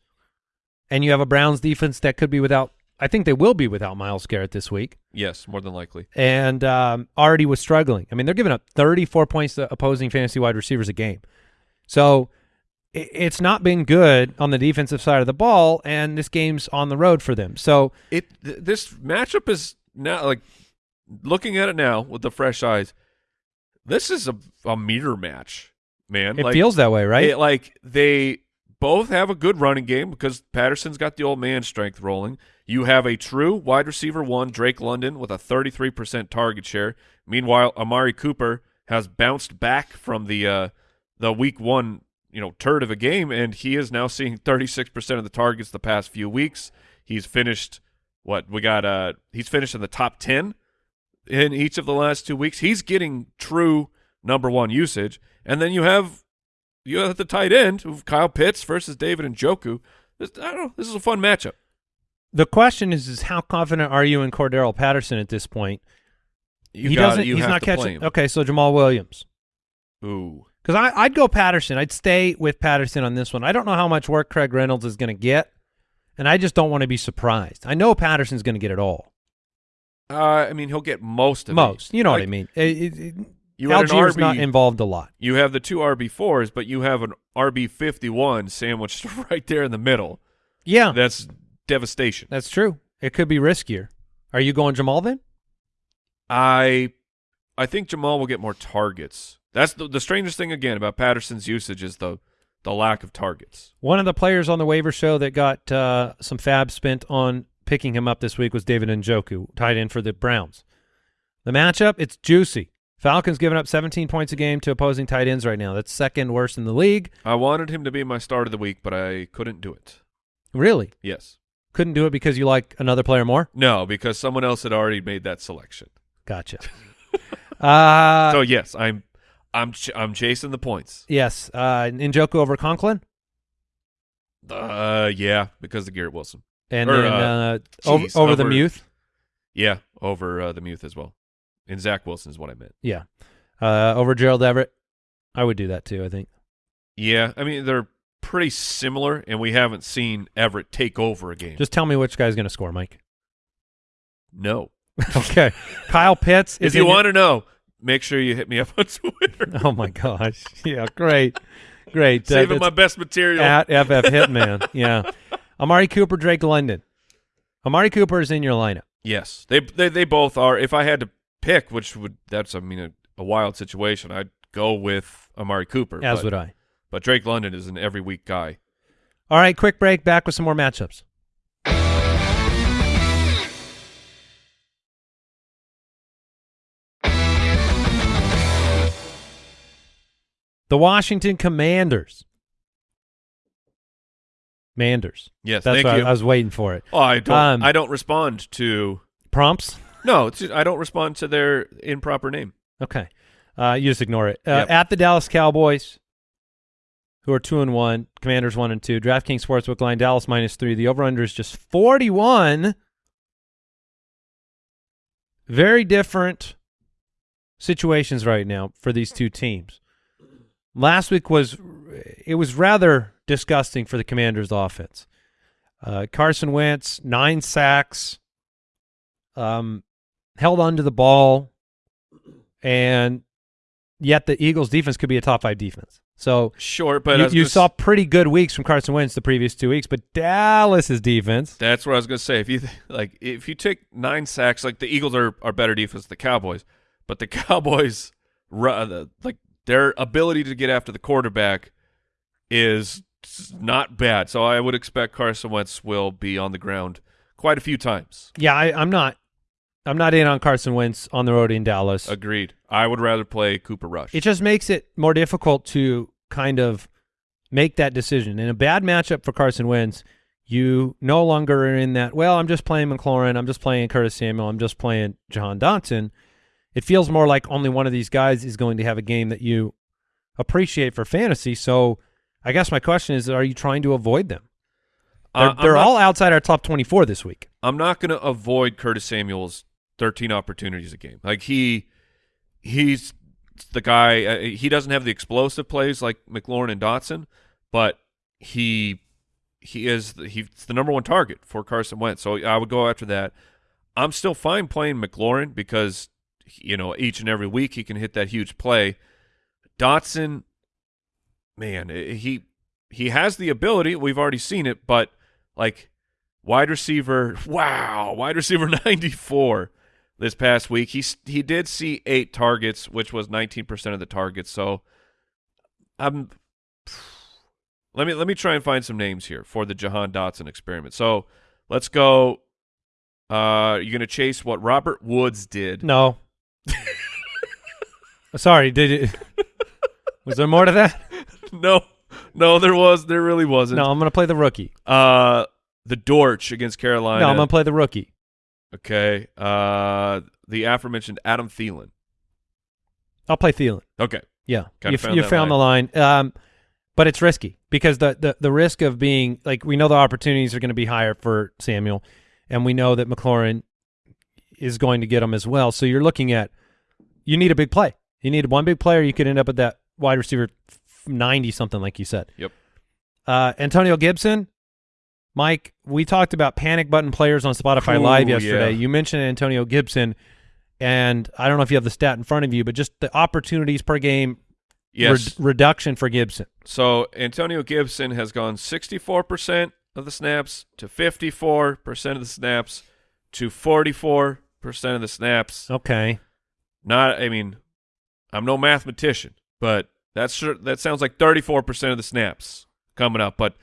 Speaker 1: and you have a Browns defense that could be without. I think they will be without Myles Garrett this week,
Speaker 3: Yes, more than likely.
Speaker 1: and um, already was struggling. I mean, they're giving up 34 points to opposing fantasy wide receivers a game, so it's not been good on the defensive side of the ball, and this game's on the road for them. So
Speaker 3: It th- this matchup is now like looking at it now with the fresh eyes. This is a a mirror match, man.
Speaker 1: it
Speaker 3: like,
Speaker 1: feels that way, right?
Speaker 3: it- like they both have a good running game because Patterson's got the old man strength rolling. You have a true wide receiver one, Drake London, with a 33% target share. Meanwhile, Amari Cooper has bounced back from the uh, the week one, you know, turd of a game, and he is now seeing 36% of the targets the past few weeks. He's finished what we got. Uh, he's finished in the top 10 in each of the last two weeks. He's getting true number one usage, and then you have you have the tight end of Kyle Pitts versus David Njoku. I don't know. This is a fun matchup.
Speaker 1: The question is, is how confident are you in Cordarrelle Patterson at this point?
Speaker 3: You
Speaker 1: he doesn't. He's not catching. Okay, so Jamaal Williams.
Speaker 3: Ooh,
Speaker 1: Because I I'd go Patterson. I'd stay with Patterson on this one. I don't know how much work Craig Reynolds is going to get, and I just don't want to be surprised. I know Patterson's going to get it all,
Speaker 3: uh, I mean he'll get most of it.
Speaker 1: most. You know what I mean? It, it, it,
Speaker 3: You
Speaker 1: Allgeier's
Speaker 3: RB.
Speaker 1: not involved a lot.
Speaker 3: you have the two RB fours, but you have an RB fifty one sandwiched right there in the middle.
Speaker 1: Yeah,
Speaker 3: That's devastation.
Speaker 1: that's true. It could be riskier. Are you going Jamaal then?
Speaker 3: I I think Jamaal will get more targets. That's the, the strangest thing again about Patterson's usage is the the lack of targets.
Speaker 1: One of the players on the waiver show that got uh, some fab spent on picking him up this week was David Njoku, tight end for the Browns. The matchup, it's juicy. Falcons giving up 17 points a game to opposing tight ends right now. That's second worst in the league.
Speaker 3: I wanted him to be my start of the week, but I couldn't do it.
Speaker 1: Really?
Speaker 3: Yes.
Speaker 1: Couldn't do it because you like another player more?
Speaker 3: No, because someone else had already made that selection.
Speaker 1: Gotcha. uh,
Speaker 3: so yes, I'm I'm ch- I'm chasing the points.
Speaker 1: yes, uh, Njoku over Conklin.
Speaker 3: Uh, yeah, because of Garrett Wilson.
Speaker 1: And
Speaker 3: Or,
Speaker 1: then
Speaker 3: uh,
Speaker 1: uh, over,
Speaker 3: geez,
Speaker 1: over the
Speaker 3: over-
Speaker 1: Muth.
Speaker 3: Yeah, over uh, the Muth as well. And Zach Wilson is what I meant.
Speaker 1: Yeah. Uh, over Gerald Everett. I would do that too, I think.
Speaker 3: Yeah, I mean they're pretty similar, and we haven't seen Everett take over a game.
Speaker 1: Just tell me which guy's going to score, Mike.
Speaker 3: no.
Speaker 1: okay. Kyle Pitts.
Speaker 3: If
Speaker 1: is
Speaker 3: you
Speaker 1: in your-
Speaker 3: want to know, make sure you hit me up on Twitter.
Speaker 1: Oh my gosh! Yeah, great, great. Uh,
Speaker 3: Saving
Speaker 1: that's
Speaker 3: my best material.
Speaker 1: at FF Hitman. yeah, Amari Cooper, Drake London. Amari Cooper is in your lineup.
Speaker 3: Yes, they they they both are. If I had to pick, which would that's I mean a, a wild situation, I'd go with Amari Cooper.
Speaker 1: As would I.
Speaker 3: But Drake London is an every week guy.
Speaker 1: All right, quick break. Back with some more matchups. The Washington Commanders. Manders.
Speaker 3: Yes,
Speaker 1: That's
Speaker 3: thank
Speaker 1: what I-. I was waiting for it.
Speaker 3: oh, I don't.
Speaker 1: Um,
Speaker 3: I don't respond to.
Speaker 1: Prompts.
Speaker 3: No, it's just, I don't respond to their improper name.
Speaker 1: Okay. Uh, you just ignore it. Uh,
Speaker 3: Yep.
Speaker 1: At the Dallas Cowboys, who are two and one, Commanders one and two. DraftKings Sportsbook line Dallas minus three. The over under is just forty one. Very different situations right now for these two teams. Last week was it was rather disgusting for the Commanders' offense. Uh, Carson Wentz nine sacks, um, held onto the ball, and yet the Eagles' defense could be a top five defense. So
Speaker 3: short, but
Speaker 1: you, you saw pretty good weeks from Carson Wentz the previous two weeks, but Dallas's defense.
Speaker 3: That's what I was going to say. If you like, if you take nine sacks, like the Eagles are are better defense than the Cowboys, but the Cowboys, uh, like their ability to get after the quarterback is not bad. So I would expect Carson Wentz will be on the ground quite a few times.
Speaker 1: Yeah, I, I'm not. I'm not in on Carson Wentz on the road in Dallas.
Speaker 3: Agreed. I would rather play Cooper Rush.
Speaker 1: It just makes it more difficult to kind of make that decision. In a bad matchup for Carson Wentz, you no longer are in that, well, I'm just playing McLaurin, I'm just playing Curtis Samuel, I'm just playing Jahan Dotson. It feels more like only one of these guys is going to have a game that you appreciate for fantasy. So I guess my question is, are you trying to avoid them? They're,
Speaker 3: Uh,
Speaker 1: they're
Speaker 3: not-
Speaker 1: all outside our top 24 this week.
Speaker 3: I'm not going to avoid Curtis Samuel's 13 opportunities a game. Like he, he's the guy. Uh, he doesn't have the explosive plays like McLaurin and Dotson, but he he is the, he's the number one target for Carson Wentz. So I would go after that. I'm still fine playing McLaurin because you know each and every week he can hit that huge play. Dotson, man, eh, he he has the ability. We've already seen it, but like wide receiver, wow, wide receiver 94 this past week. He he did see eight targets, which was 19% of the targets. So I'm let me let me try and find some names here for the Jahan Dotson experiment. So let's go. Uh, you're gonna chase what Robert Woods did.
Speaker 1: No. Sorry, did it? Was there more to that?
Speaker 3: no, no, there was there really wasn't.
Speaker 1: No, I'm going to play the rookie.
Speaker 3: Uh, the Dorch against Carolina.
Speaker 1: No, I'm going to play the rookie.
Speaker 3: Okay. Uh, the aforementioned Adam Thielen.
Speaker 1: I'll play Thielen.
Speaker 3: Okay.
Speaker 1: Yeah,
Speaker 3: Kinda
Speaker 1: you,
Speaker 3: found
Speaker 1: you found the line. Um, but it's risky because the, the the risk of being like we know the opportunities are going to be higher for Samuel, and we know that McLaurin is going to get them as well. So you're looking at you need a big play. You need one big player. You could end up at that wide receiver ninety something like you said.
Speaker 3: Yep.
Speaker 1: Uh, Antonio Gibson, Mike. We talked about panic button players on Spotify
Speaker 3: Ooh,
Speaker 1: Live yesterday.
Speaker 3: yeah.
Speaker 1: You mentioned Antonio Gibson. And I don't know if you have the stat in front of you, but just the opportunities per game
Speaker 3: Yes.
Speaker 1: Red- reduction for Gibson.
Speaker 3: so Antonio Gibson has gone 64% of the snaps to 54% of the snaps to 44% of the snaps.
Speaker 1: Okay.
Speaker 3: Not, I mean, I'm no mathematician, but that's sure, that sounds like 34% of the snaps coming up. But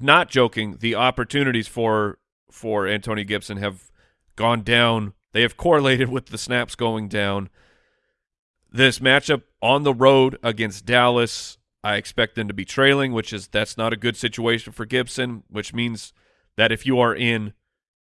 Speaker 3: not joking, the opportunities for for Antonio Gibson have gone down. They have correlated with the snaps going down. This matchup on the road against Dallas, I expect them to be trailing, which is that's not a good situation for Gibson, which means that if you are in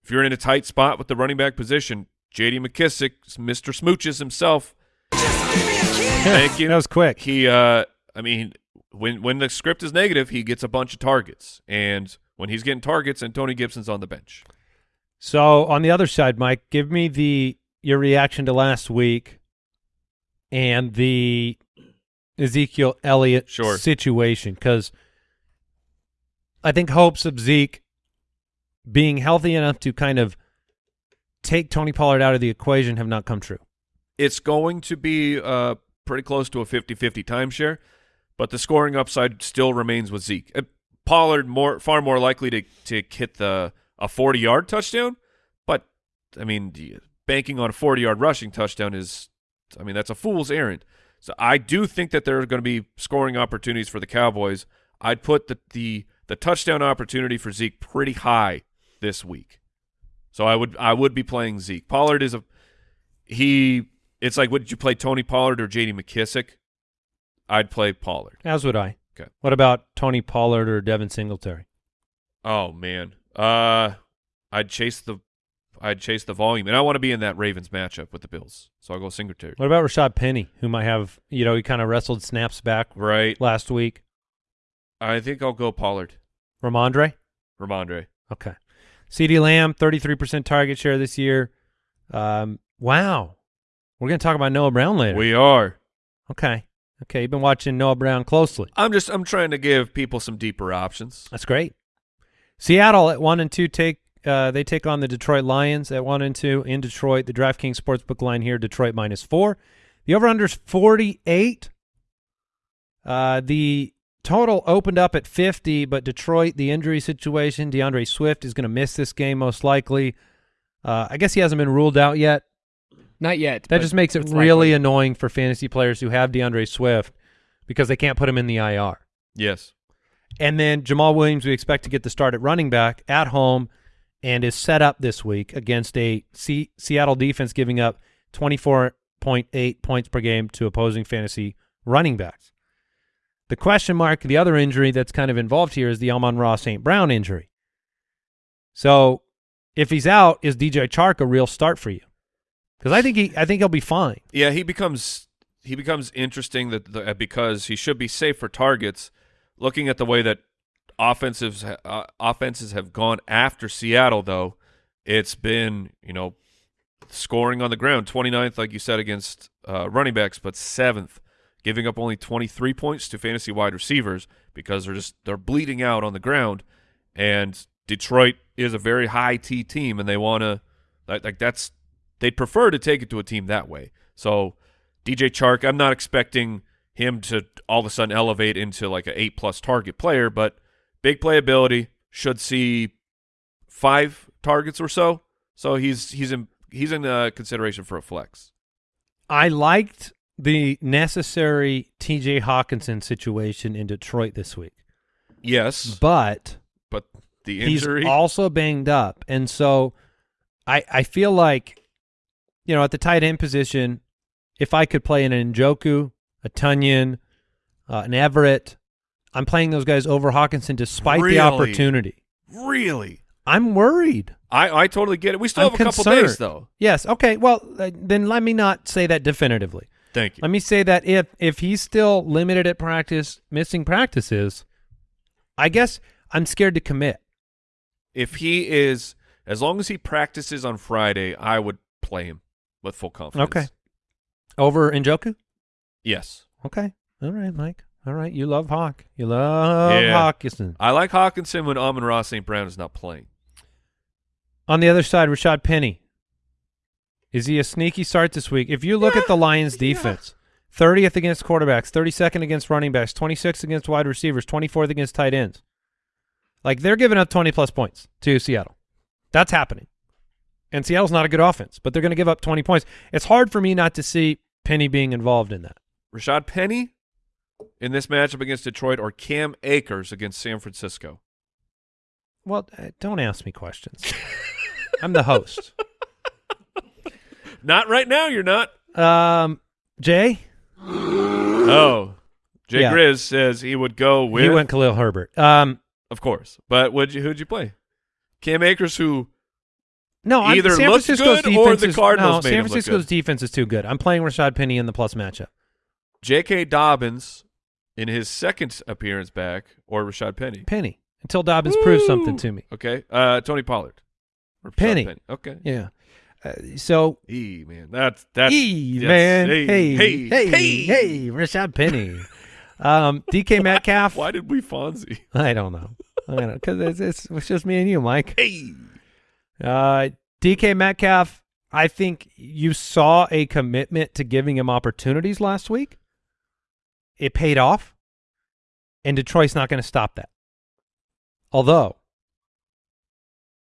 Speaker 3: if you're in a tight spot with the running back position, JD McKissic, Mr. Smooches himself, thank you.
Speaker 1: That was quick.
Speaker 3: He, uh, I mean, when when the script is negative, he gets a bunch of targets, and when he's getting targets, and Tony Gibson's on the bench.
Speaker 1: So on the other side, Mike, give me the your reaction to last week and the Ezekiel Elliott
Speaker 3: Sure.
Speaker 1: situation because I think hopes of Zeke being healthy enough to kind of take Tony Pollard out of the equation have not come true.
Speaker 3: It's going to be uh, pretty close to a 50-50 timeshare, but the scoring upside still remains with Zeke. Uh, Pollard more far more likely to to hit the a 40-yard touchdown, but I mean, banking on a 40-yard rushing touchdown is I mean, that's a fool's errand. So I do think that there are going to be scoring opportunities for the Cowboys. I'd put the the the touchdown opportunity for Zeke pretty high this week. So I would I would be playing Zeke. Pollard is a he it's like would you play Tony Pollard or JD McKissic? I'd play Pollard.
Speaker 1: As would I.
Speaker 3: Okay.
Speaker 1: What about Tony Pollard or Devin Singletary?
Speaker 3: Oh man. Uh I'd chase the I'd chase the volume. And I want to be in that Ravens matchup with the Bills. So I'll go Singletary.
Speaker 1: What about Rashaad Penny, who might have, you know, he kind of wrestled snaps back
Speaker 3: Right.
Speaker 1: last week?
Speaker 3: I think I'll go Pollard.
Speaker 1: Rhamondre?
Speaker 3: Rhamondre.
Speaker 1: Okay. CeeDee Lamb, 33% target share this year. Um, wow. We're going to talk about Noah Brown later.
Speaker 3: We are.
Speaker 1: okay. Okay. You've been watching Noah Brown closely.
Speaker 3: I'm just I'm trying to give people some deeper options.
Speaker 1: That's great. Seattle at one and two take uh, they take on the Detroit Lions at one and two in Detroit. The DraftKings Sportsbook line here, Detroit minus four. The over under is forty eight. Uh, the total opened up at fifty, but Detroit, the injury situation, D'Andre Swift is going to miss this game most likely. Uh, I guess he hasn't been ruled out yet.
Speaker 4: Not yet.
Speaker 1: That just makes it really
Speaker 4: likely.
Speaker 1: annoying for fantasy players who have D'Andre Swift because they can't put him in the IR.
Speaker 3: Yes.
Speaker 1: And then Jamaal Williams, we expect to get the start at running back at home and is set up this week against a C- Seattle defense giving up 24.8 points per game to opposing fantasy running backs. The question mark, the other injury that's kind of involved here is the Amon-Ra St. Brown injury. So if he's out, is DJ Chark a real start for you? Because I think he, I think he'll be fine.
Speaker 3: Yeah, he becomes he becomes interesting that the, because he should be safe for targets. Looking at the way that offensives uh, offenses have gone after Seattle, though, it's been you know scoring on the ground, 29th, like you said, against uh, running backs, but seventh, giving up only 23 points to fantasy wide receivers because they're just they're bleeding out on the ground, and Detroit is a very high T team, and they want to like, like that's they'd prefer to take it to a team that way. So DJ Chark, I'm not expecting him to all of a sudden elevate into like an eight plus target player, but big playability should see five targets or so. So he's he's in he's in uh, consideration for a flex.
Speaker 1: I liked the necessary T.J. Hockenson situation in Detroit this week.
Speaker 3: Yes,
Speaker 1: but
Speaker 3: but the injury
Speaker 1: he's also banged up, and so I I feel like you know at the tight end position, if I could play an Njoku, a Tonyan, uh, an Everett, I'm playing those guys over Hockenson despite
Speaker 3: really?
Speaker 1: the opportunity.
Speaker 3: Really,
Speaker 1: I'm worried.
Speaker 3: I I totally get it. We still
Speaker 1: I'm
Speaker 3: have a couple days though.
Speaker 1: Yes. Okay. Well, uh, then let me not say that definitively.
Speaker 3: Thank you.
Speaker 1: Let me say that if if he's still limited at practice, missing practices, I guess I'm scared to commit.
Speaker 3: if he is as long as he practices on Friday, I would play him with full confidence.
Speaker 1: Okay. Over Njoku?
Speaker 3: Yes.
Speaker 1: Okay. All right, Mike. All right. You love Hawk. You love
Speaker 3: Yeah.
Speaker 1: Hockenson.
Speaker 3: I like Hockenson when Amon-Ra St. Brown is not playing.
Speaker 1: On the other side, Rashaad Penny. Is he a sneaky start this week? If you look at the Lions defense, 30th against quarterbacks, 32nd against running backs, 26th against wide receivers, 24th against tight ends. Like they're giving up 20 plus points to Seattle. That's happening. And Seattle's not a good offense, but they're going to give up 20 points. It's hard for me not to see Penny being involved in that.
Speaker 3: Rashaad Penny in this matchup against Detroit or Cam Akers against San Francisco?
Speaker 1: Well, uh, don't ask me questions. I'm the host.
Speaker 3: Not right now, you're not.
Speaker 1: Um, Jay,
Speaker 3: Oh. Jay
Speaker 1: Yeah.
Speaker 3: Grizz says he would go with
Speaker 1: he went Khalil Herbert. Um,
Speaker 3: of course. But would you who'd you play? Cam Akers who
Speaker 1: No, I'm,
Speaker 3: Either
Speaker 1: San
Speaker 3: looks
Speaker 1: Francisco's
Speaker 3: good or
Speaker 1: defense
Speaker 3: the
Speaker 1: is,
Speaker 3: Cardinals
Speaker 1: no,
Speaker 3: made
Speaker 1: San Francisco's defense is too good. I'm playing Rashaad Penny in the plus matchup.
Speaker 3: J.K. Dobbins in his second appearance back or Rashaad Penny.
Speaker 1: Penny until Dobbins proves something to me.
Speaker 3: Okay. Uh Tony Pollard. Or
Speaker 1: Penny.
Speaker 3: Okay.
Speaker 1: Yeah. Uh, so,
Speaker 3: E man. That's that's
Speaker 1: E
Speaker 3: yes.
Speaker 1: man,
Speaker 3: Hey,
Speaker 1: hey,
Speaker 3: hey,
Speaker 1: hey,
Speaker 3: hey.
Speaker 1: hey, Rashaad Penny. um, DK Metcalf.
Speaker 3: Why did we Fonzie?
Speaker 1: I don't know. I don't know because it's, it's it's just me and you, Mike.
Speaker 3: Hey.
Speaker 1: Uh, DK Metcalf. I think you saw a commitment to giving him opportunities last week. It paid off, and Detroit's not going to stop that. Although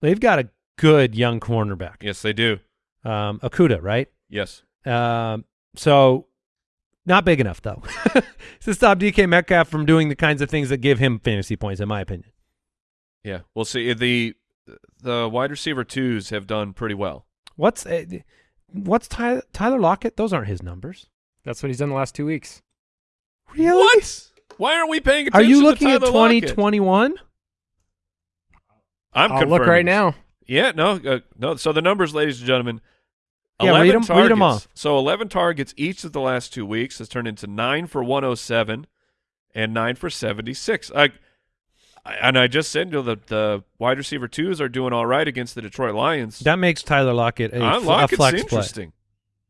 Speaker 1: they've got a good young cornerback,
Speaker 3: Yes, they do.
Speaker 1: um, Okudah, right?
Speaker 3: Yes.
Speaker 1: Um, so not big enough though to stop DK Metcalf from doing the kinds of things that give him fantasy points, in my opinion.
Speaker 3: Yeah. We'll see. The the wide receiver twos have done pretty well.
Speaker 1: What's uh, what's Tyler, Tyler Lockett? Those aren't his numbers.
Speaker 4: That's what he's done the last two weeks.
Speaker 1: Really?
Speaker 3: What? Why aren't we paying
Speaker 1: Are you looking at
Speaker 3: Tyler Lockett?
Speaker 1: 2021?
Speaker 3: I'm
Speaker 4: I'll look right now.
Speaker 3: Yeah, no, uh, no. So the numbers, ladies and gentlemen.
Speaker 1: Yeah,
Speaker 3: 11
Speaker 1: read 'em- read 'em
Speaker 3: targets.
Speaker 1: off.
Speaker 3: So 11 targets each of the last two weeks has turned into nine for 107 and nine for 76. I, I- and I just said, you know, the, the wide receiver twos are doing all right against the Detroit Lions.
Speaker 1: That makes Tyler Lockett a, fl-
Speaker 3: like
Speaker 1: a flex play.
Speaker 3: interesting.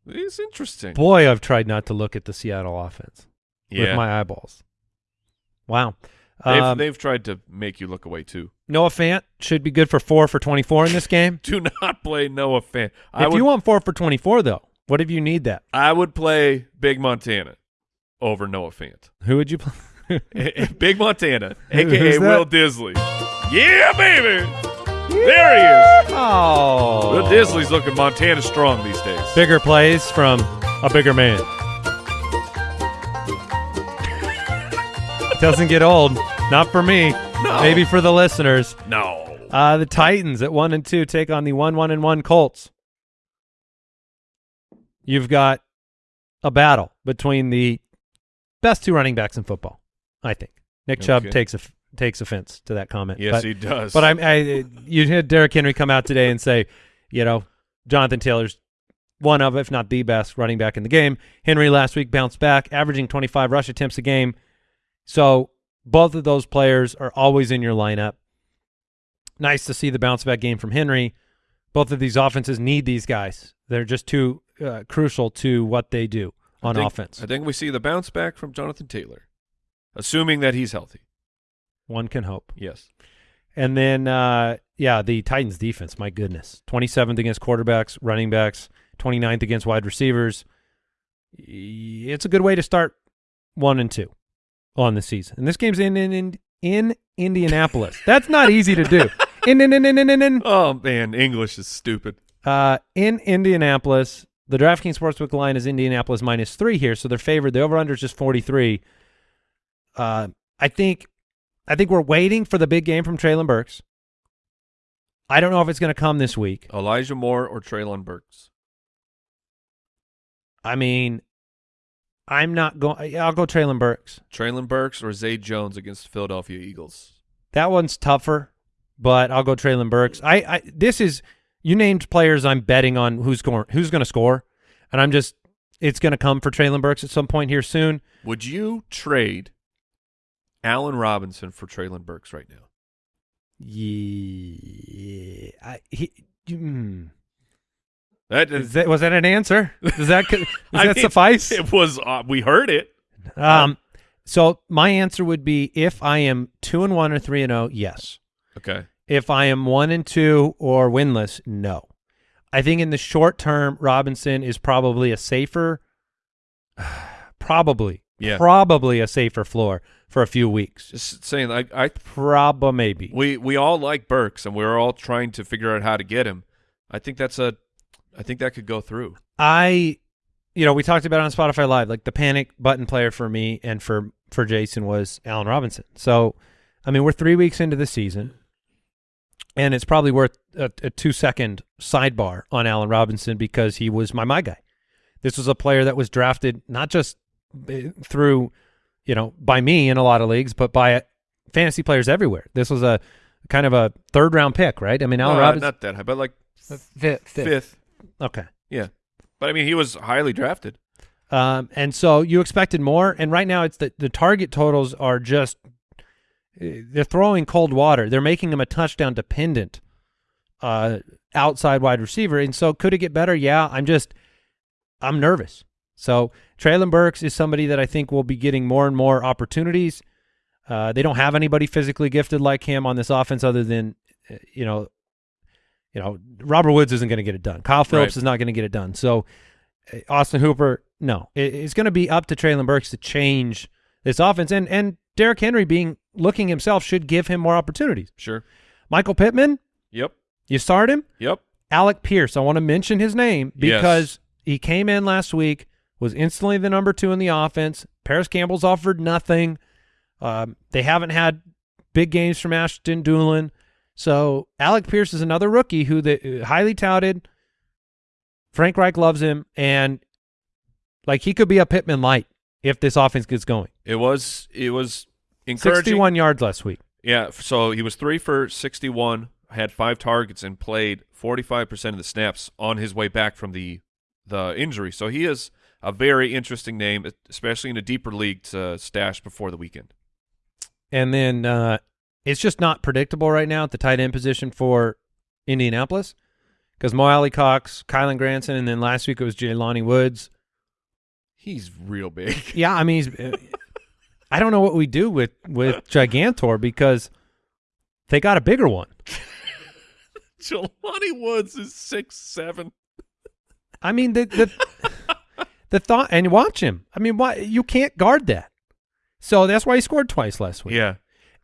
Speaker 3: It's interesting.
Speaker 1: Boy, I've tried not to look at the Seattle offense
Speaker 3: yeah.
Speaker 1: with my eyeballs. Wow.
Speaker 3: They've,
Speaker 1: Um,
Speaker 3: they've tried to make you look away too.
Speaker 1: Noah Fant should be good for four for 24 in this game.
Speaker 3: Do not play Noah Fan. I
Speaker 1: if
Speaker 3: would,
Speaker 1: you want four for 24, though, what if you need that?
Speaker 3: I would play Big Montana over Noah Fant.
Speaker 1: Who would you play?
Speaker 3: Big Montana, aka? Will Dissly. Yeah, baby. There he is.
Speaker 1: oh.
Speaker 3: Will Dissly's looking Montana strong these days.
Speaker 1: Bigger plays from a bigger man. Doesn't get old. Not for me.
Speaker 3: No.
Speaker 1: Maybe for the listeners.
Speaker 3: No.
Speaker 1: Uh, the Titans at one and two take on the one one and one Colts. You've got a battle between the best two running backs in football. I think Nick Chubb
Speaker 3: Okay.
Speaker 1: takes a, takes offense to that comment.
Speaker 3: Yes,
Speaker 1: but,
Speaker 3: he does.
Speaker 1: but I'm, I you had Derrick Henry come out today and say, you know, Jonathan Taylor's one of, if not the best running back in the game. Henry last week bounced back, averaging 25 rush attempts a game. So both of those players are always in your lineup. Nice to see the bounce back game from Henry. Both of these offenses need these guys. They're just too uh, crucial to what they do on
Speaker 3: I think-
Speaker 1: offense.
Speaker 3: I think we see the bounce back from Jonathan Taylor, assuming that he's healthy.
Speaker 1: One can hope.
Speaker 3: Yes.
Speaker 1: And then, uh, yeah, the Titans defense, my goodness. 27th against quarterbacks, running backs, 29th against wide receivers. It's a good way to start one and two on the season. And this game's in in in, in Indianapolis. That's not easy to do. In in in in in in,
Speaker 3: Oh man, English is stupid.
Speaker 1: uh, in Indianapolis. The DraftKings Sportsbook line is Indianapolis minus three here, so they're favored. The over/under is just 43. Uh, I think, I think we're waiting for the big game from Treylon Burks. I don't know if it's going to come this week.
Speaker 3: Elijah Moore or Treylon Burks.
Speaker 1: I mean, I'm not going. I'll go Treylon Burks.
Speaker 3: Treylon Burks or Zay Jones against the Philadelphia Eagles.
Speaker 1: That one's tougher, but I'll go Treylon Burks. I, I this is you named players I'm betting on who's going who's going to score, and I'm just it's going to come for Treylon Burks at some point here soon.
Speaker 3: Would you trade Allen Robinson for Treylon Burks right now?
Speaker 1: Yeah, I, he. Mm.
Speaker 3: That
Speaker 1: Is that, was that an answer? Does that does that
Speaker 3: mean,
Speaker 1: suffice?
Speaker 3: It was. Uh, we heard it.
Speaker 1: Um, so my answer would be if I am two and one or three and zero, yes.
Speaker 3: Okay.
Speaker 1: If I am one and two or winless, no. I think in the short term, Robinson is probably a safer, probably,
Speaker 3: Yeah.
Speaker 1: probably a safer floor for a few weeks.
Speaker 3: Just saying. Like I,
Speaker 1: Probably, maybe.
Speaker 3: we we all like Burks, and we're all trying to figure out how to get him. I think that's a. I think that could go through.
Speaker 1: I, you know, we talked about it on Spotify Live. Like the panic button player for me and for for Jason was Allen Robinson. So, I mean, we're three weeks into the season, and it's probably worth a, a two second sidebar on Allen Robinson because he was my my guy. This was a player that was drafted not just eh, through, you know, by me in a lot of leagues, but by fantasy players everywhere. This was a kind of a third round pick, right? I mean, Allen
Speaker 3: Uh,
Speaker 1: Robinson.
Speaker 3: not that high, but like
Speaker 4: Fifth. fifth.
Speaker 3: fifth.
Speaker 1: okay.
Speaker 3: Yeah, but I mean, he was highly drafted.
Speaker 1: Um, and so you expected more, and right now it's the the target totals are just eh, they're throwing cold water. They're making him a touchdown dependent uh, outside wide receiver, and so could it get better? Yeah, I'm just I'm nervous. So Treylon Burks is somebody that I think will be getting more and more opportunities. Uh, they don't have anybody physically gifted like him on this offense, other than uh, you know, you know, Robert Woods isn't going to get it done. Kyle Philips
Speaker 3: Right.
Speaker 1: is not going to get it done. So uh, Austin Hooper, no, it, it's going to be up to Treylon Burks to change this offense, and and Derrick Henry being looking himself should give him more opportunities.
Speaker 3: Sure.
Speaker 1: Michael Pittman,
Speaker 3: Yep.
Speaker 1: you start him.
Speaker 3: Yep.
Speaker 1: Alec Pierce, I want to mention his name
Speaker 3: Yes.
Speaker 1: because he came in last week, was instantly the number two in the offense. Parris Campbell's offered nothing. Um, they haven't had big games from Ashton Dulin. So Alec Pierce is another rookie who the highly touted. Frank Reich loves him, and like he could be a Pittman light if this offense gets going.
Speaker 3: It was. It was encouraging.
Speaker 1: Sixty-one yards last week.
Speaker 3: Yeah, so he was three for 61, had five targets, and played 45% of the snaps on his way back from the the injury. So he is a very interesting name, especially in a deeper league to stash before the weekend.
Speaker 1: And then uh, it's just not predictable right now at the tight end position for Indianapolis because Mo Alley Cox, Kylen Granson, and then last week it was Jelani Woods.
Speaker 3: He's real big.
Speaker 1: Yeah, I mean, he's, uh, I don't know what we do with with Gigantor because they got a bigger one.
Speaker 3: Jelani Woods is six seven.
Speaker 1: I mean, the the the thought and watch him. I mean, why you can't guard that. So that's why he scored twice last week.
Speaker 3: Yeah,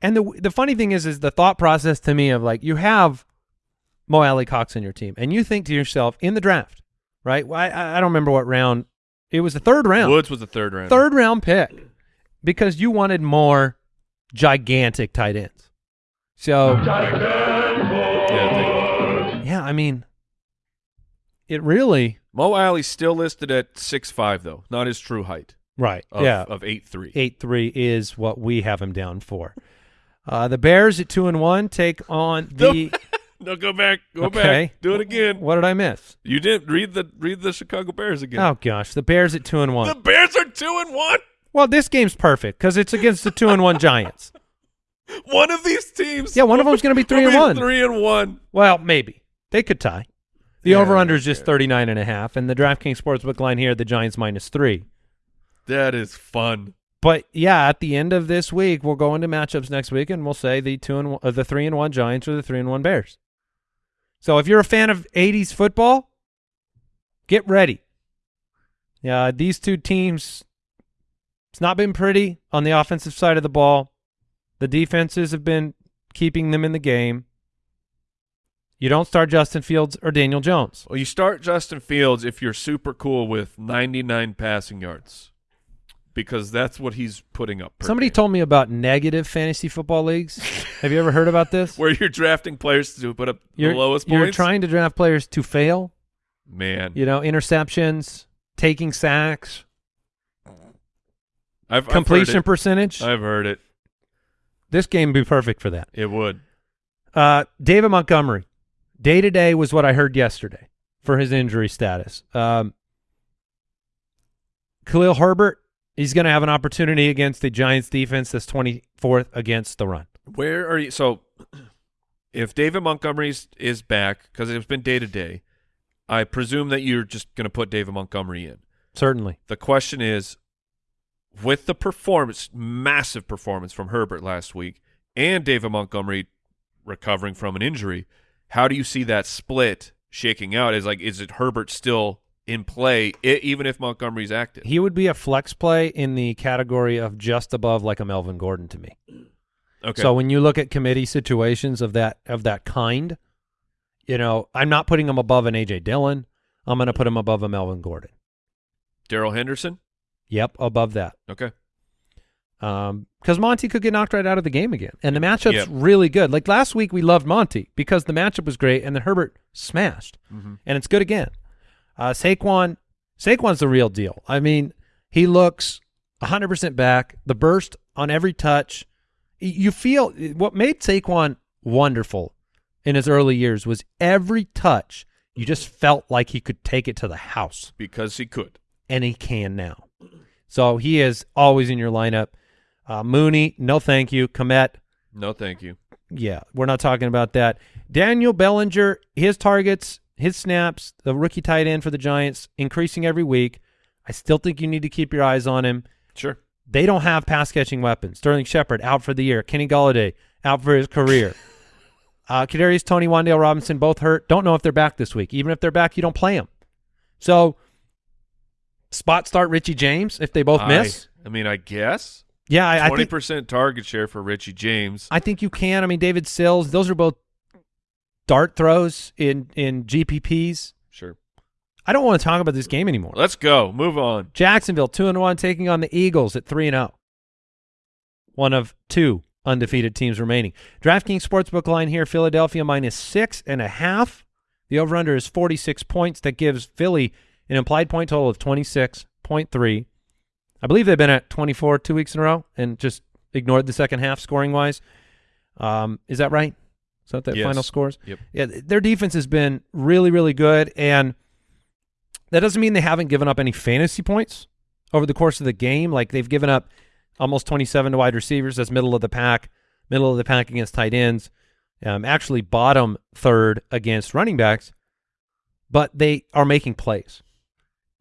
Speaker 1: And the the funny thing is, is the thought process to me of like you have Mo Alie-Cox in your team, and you think to yourself in the draft, right? Well, I I don't remember what round it was. The third round,
Speaker 3: Woods was the third round.
Speaker 1: third round pick, because you wanted more gigantic tight ends. So
Speaker 3: Yeah,
Speaker 1: yeah, I mean, it really
Speaker 3: Mo Alie's still listed at six five though, not his true height.
Speaker 1: right.
Speaker 3: Of,
Speaker 1: yeah,
Speaker 3: of eight three.
Speaker 1: eight three is what we have him down for. Uh, the Bears at two and one take on the.
Speaker 3: No, go back, go
Speaker 1: Okay.
Speaker 3: back, do it again.
Speaker 1: what did I miss?
Speaker 3: You didn't read the read the Chicago Bears again.
Speaker 1: Oh gosh, the Bears at two and one.
Speaker 3: The Bears are two and one.
Speaker 1: well, this game's perfect because it's against the two and one Giants.
Speaker 3: One of these teams.
Speaker 1: Yeah, one of them's going to be three and one.
Speaker 3: Three and one.
Speaker 1: Well, maybe they could tie. The
Speaker 3: Yeah,
Speaker 1: over under is just
Speaker 3: yeah.
Speaker 1: thirty nine and a half, and the DraftKings sportsbook line here, the Giants minus three.
Speaker 3: That is fun.
Speaker 1: But yeah, at the end of this week, we'll go into matchups next week, and we'll say the two and one, uh, the three and one Giants or the three and one Bears. So if you're a fan of '80s football, get ready. Yeah, these two teams, it's not been pretty on the offensive side of the ball. The defenses have been keeping them in the game. You don't start Justin Fields or Daniel Jones.
Speaker 3: Well, you start Justin Fields if you're super cool with 99 passing yards, because that's what he's putting up.
Speaker 1: Somebody
Speaker 3: game.
Speaker 1: told me about negative fantasy football leagues. Have you ever heard about this?
Speaker 3: where you're drafting players to put up
Speaker 1: You're,
Speaker 3: the lowest points?
Speaker 1: you're trying to draft players to fail.
Speaker 3: Man,
Speaker 1: You know, interceptions, taking sacks,
Speaker 3: I've,
Speaker 1: completion
Speaker 3: I've
Speaker 1: percentage.
Speaker 3: I've heard it.
Speaker 1: this game would be perfect for that.
Speaker 3: It would.
Speaker 1: Uh, David Montgomery, day to day was what I heard yesterday for his injury status. Um, Khalil Herbert, he's going to have an opportunity against the Giants defense that's 24th against the run.
Speaker 3: Where are you? So, if David Montgomery is back, because it's been day to day, I presume that you're just going to put David Montgomery in.
Speaker 1: Certainly.
Speaker 3: The question is, with the performance, massive performance from Herbert last week, and David Montgomery recovering from an injury, how do you see that split shaking out? Is like, is it Herbert still in play, i even if Montgomery's active?
Speaker 1: He would be a flex play in the category of just above like a Melvin Gordon to me.
Speaker 3: Okay.
Speaker 1: So when you look at committee situations of that of that kind, you know, I'm not putting him above an AJ Dillon. I'm going to put him above a Melvin Gordon.
Speaker 3: Darrell Henderson.
Speaker 1: Yep, above that.
Speaker 3: Okay.
Speaker 1: Um, because Monty could get knocked right out of the game again, and the matchup's
Speaker 3: Yep.
Speaker 1: really good. Like last week, we loved Monty because the matchup was great, and then Herbert smashed,
Speaker 3: Mhm.
Speaker 1: and it's good again. Uh, Saquon, Saquon's the real deal. I mean, he looks 100% back. The burst on every touch, you feel what made Saquon wonderful in his early years was every touch. You just felt like he could take it to the house
Speaker 3: Because he could.
Speaker 1: and he can now. So he is always in your lineup. Uh, Mooney, no thank you. Kmet,
Speaker 3: No, thank you.
Speaker 1: yeah, we're not talking about that. Daniel Bellinger, his targets, his snaps, the rookie tight end for the Giants, increasing every week. I still think you need to keep your eyes on him.
Speaker 3: Sure.
Speaker 1: They don't have pass catching weapons. Sterling Shepard out for the year. Kenny Golladay out for his career. uh, Kadarius Toney, Wan'Dale Robinson both hurt. Don't know if they're back this week. Even if they're back, you don't play them. So spot start Richie James if they both
Speaker 3: I-
Speaker 1: miss.
Speaker 3: I mean, I guess.
Speaker 1: Yeah,
Speaker 3: twenty percent target share for Richie James.
Speaker 1: I think you can. I mean, David Sills. Those are both dart throws in in GPPs.
Speaker 3: Sure.
Speaker 1: I don't want to talk about this game anymore.
Speaker 3: Let's go. Move on.
Speaker 1: Jacksonville two and one taking on the Eagles at three and zero. One of two undefeated teams remaining. DraftKings sportsbook line here: Philadelphia minus six and a half. The over under is forty six points. That gives Philly an implied point total of twenty six point three. I believe they've been at twenty four two weeks in a row and just ignored the second half scoring wise. Um, is that right? Is that the
Speaker 3: Yes.
Speaker 1: final scores?
Speaker 3: Yep.
Speaker 1: Yeah, their defense has been really, really good, and that doesn't mean they haven't given up any fantasy points over the course of the game. Like they've given up almost 27 to wide receivers. That's middle of the pack, middle of the pack against tight ends. Um, actually, bottom third against running backs, but they are making plays,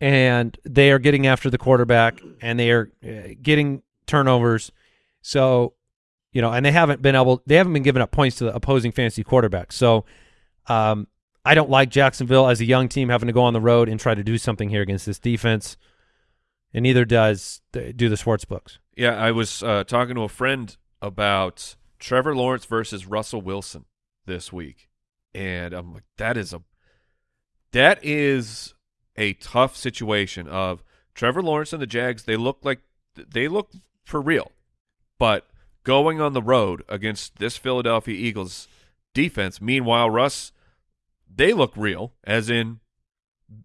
Speaker 1: and they are getting after the quarterback, and they are uh, getting turnovers. So, you know, and they haven't been able, they haven't been giving up points to the opposing fantasy quarterback. So, um, I don't like Jacksonville as a young team having to go on the road and try to do something here against this defense, and neither does do the sports books.
Speaker 3: Yeah, I was uh, talking to a friend about Trevor Lawrence versus Russell Wilson this week, and I'm like, that is a that is a tough situation. Of Trevor Lawrence and the Jags, they look like they look for real, but going on the road against this Philadelphia Eagles defense. Meanwhile, Russ, they look real, as in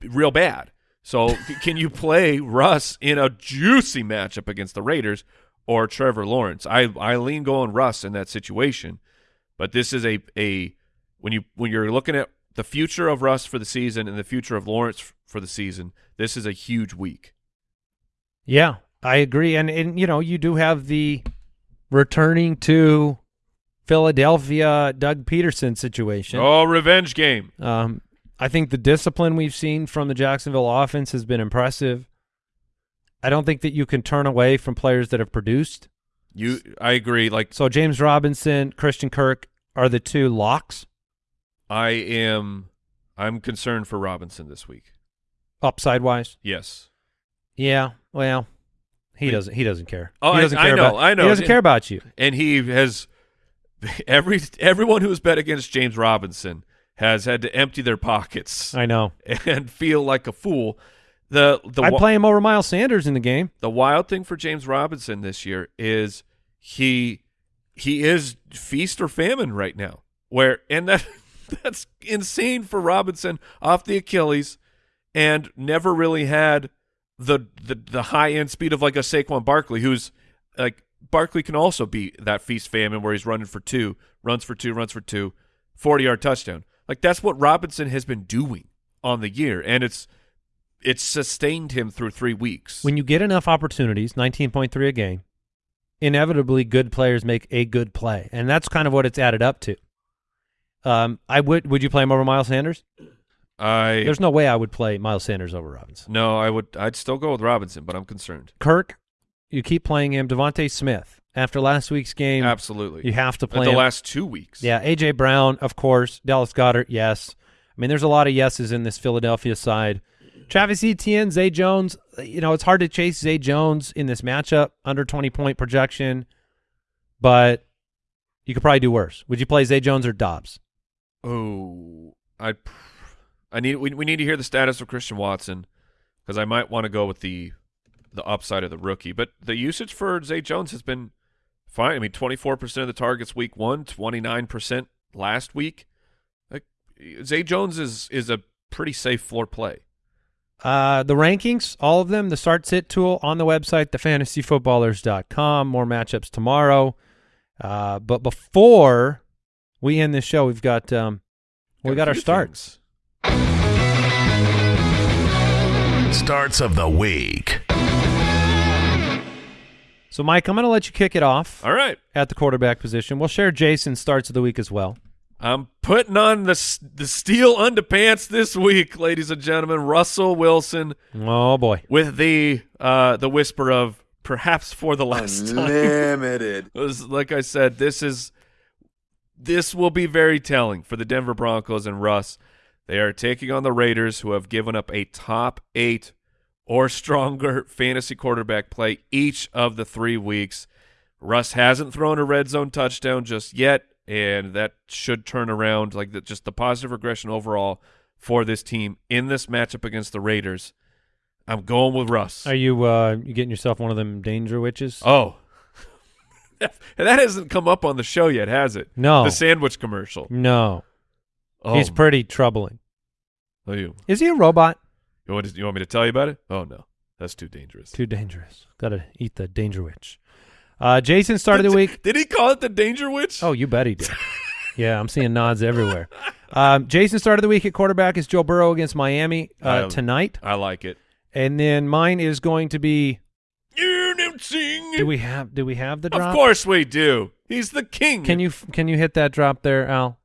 Speaker 3: real bad. So can you play Russ in a juicy matchup against the Raiders or Trevor Lawrence? I I lean going Russ in that situation, but this is a a when you when you're looking at the future of Russ for the season and the future of Lawrence for the season, this is a huge week.
Speaker 1: Yeah, I agree. And and you know, you do have the returning to Philadelphia Doug Pederson situation.
Speaker 3: Oh, revenge game.
Speaker 1: Um, I think the discipline we've seen from the Jacksonville offense has been impressive. I don't think that you can turn away from players that have produced.
Speaker 3: You, I agree. Like
Speaker 1: So James Robinson, Christian Kirk are the two locks
Speaker 3: I am, I'm concerned for Robinson this week.
Speaker 1: upside wise.
Speaker 3: Yes.
Speaker 1: Yeah, well, he doesn't. He doesn't care.
Speaker 3: Oh,
Speaker 1: he
Speaker 3: I-
Speaker 1: doesn't
Speaker 3: I
Speaker 1: care
Speaker 3: know,
Speaker 1: about.
Speaker 3: I know.
Speaker 1: He doesn't care about you.
Speaker 3: and he has every everyone who's bet against James Robinson has had to empty their pockets
Speaker 1: I know.
Speaker 3: and feel like a fool. The the
Speaker 1: I'd play him over Miles Sanders in the game.
Speaker 3: the wild thing for James Robinson this year is he he is feast or famine right now. Where and that that's insane for Robinson off the Achilles and never really had the the, the high end speed of like a Saquon Barkley who's like Barkley can also be that feast famine where he's running for two, runs for two, runs for two, 40 yard touchdown. Like that's what Robinson has been doing on the year and it's it's sustained him through 3 weeks.
Speaker 1: When you get enough opportunities, 19.3 a game, inevitably good players make a good play, and that's kind of what it's added up to. Um, I would. Would you play him over Miles Sanders?
Speaker 3: I
Speaker 1: There's no way I would play Miles Sanders over Robinson.
Speaker 3: no, I would. I'd still go with Robinson, but I'm concerned.
Speaker 1: Kirk, you keep playing him. DeVonta Smith. After last week's game,
Speaker 3: Absolutely.
Speaker 1: you have to play
Speaker 3: the
Speaker 1: him.
Speaker 3: last two weeks.
Speaker 1: Yeah, AJ Brown, of course. Dallas Goedert, yes. I mean, there's a lot of yeses in this Philadelphia side. Travis Etienne, Zay Jones. You know, it's hard to chase Zay Jones in this matchup under 20 point projection, but you could probably do worse. Would you play Zay Jones or Doubs?
Speaker 3: Oh, I. I need. We, we need to hear the status of Christian Watson because I might want to go with the the upside of the rookie. But the usage for Zay Jones has been fine. I mean, 24 percent of the targets week one, 29 percent last week. Like Zay Jones is is a pretty safe floor play.
Speaker 1: Uh, the rankings, all of them, the start sit tool on the website, thefantasyfootballers.com. More matchups tomorrow. Uh, but before we end this show, we've got um, we
Speaker 3: a
Speaker 1: got our starts.
Speaker 3: things.
Speaker 2: Starts of the week.
Speaker 1: So, Mike, I'm going to let you kick it off
Speaker 3: All right.
Speaker 1: at the quarterback position. We'll share Jason's starts of the week as well.
Speaker 3: I'm putting on the the steel underpants this week, ladies and gentlemen. Russell Wilson
Speaker 1: Oh boy,
Speaker 3: with the uh, the whisper of perhaps for the last time.
Speaker 5: Unlimited.
Speaker 3: It was- like I said, this is this will be very telling for the Denver Broncos and Russ. They are taking on the Raiders, who have given up a top eight or stronger fantasy quarterback play each of the three weeks. Russ hasn't thrown a red zone touchdown just yet, and that should turn around. Like the, just the positive regression overall for this team in this matchup against the Raiders. I'm going with Russ.
Speaker 1: are you uh, you getting yourself one of them danger witches?
Speaker 3: Oh. that hasn't come up on the show yet, has it?
Speaker 1: no,
Speaker 3: The sandwich commercial.
Speaker 1: no,
Speaker 3: Oh,
Speaker 1: he's pretty troubling.
Speaker 3: oh, you,
Speaker 1: Is he a robot?
Speaker 3: you, want to, you want me to tell you about it? Oh, no. That's too dangerous.
Speaker 1: Too dangerous. Got to eat the danger witch. Uh, Jason started of the week.
Speaker 3: Did he call it the danger witch?
Speaker 1: Oh, you bet he did. yeah, I'm seeing nods everywhere. Um, Jason started the week at quarterback is Joe Burrow against Miami uh,
Speaker 3: Um,
Speaker 1: tonight,
Speaker 3: I like it.
Speaker 1: and then mine is going to be.
Speaker 3: You.
Speaker 1: Do we have? Do we have the drop?
Speaker 3: Of course we do. He's the king.
Speaker 1: Can you can you hit that drop there, Al?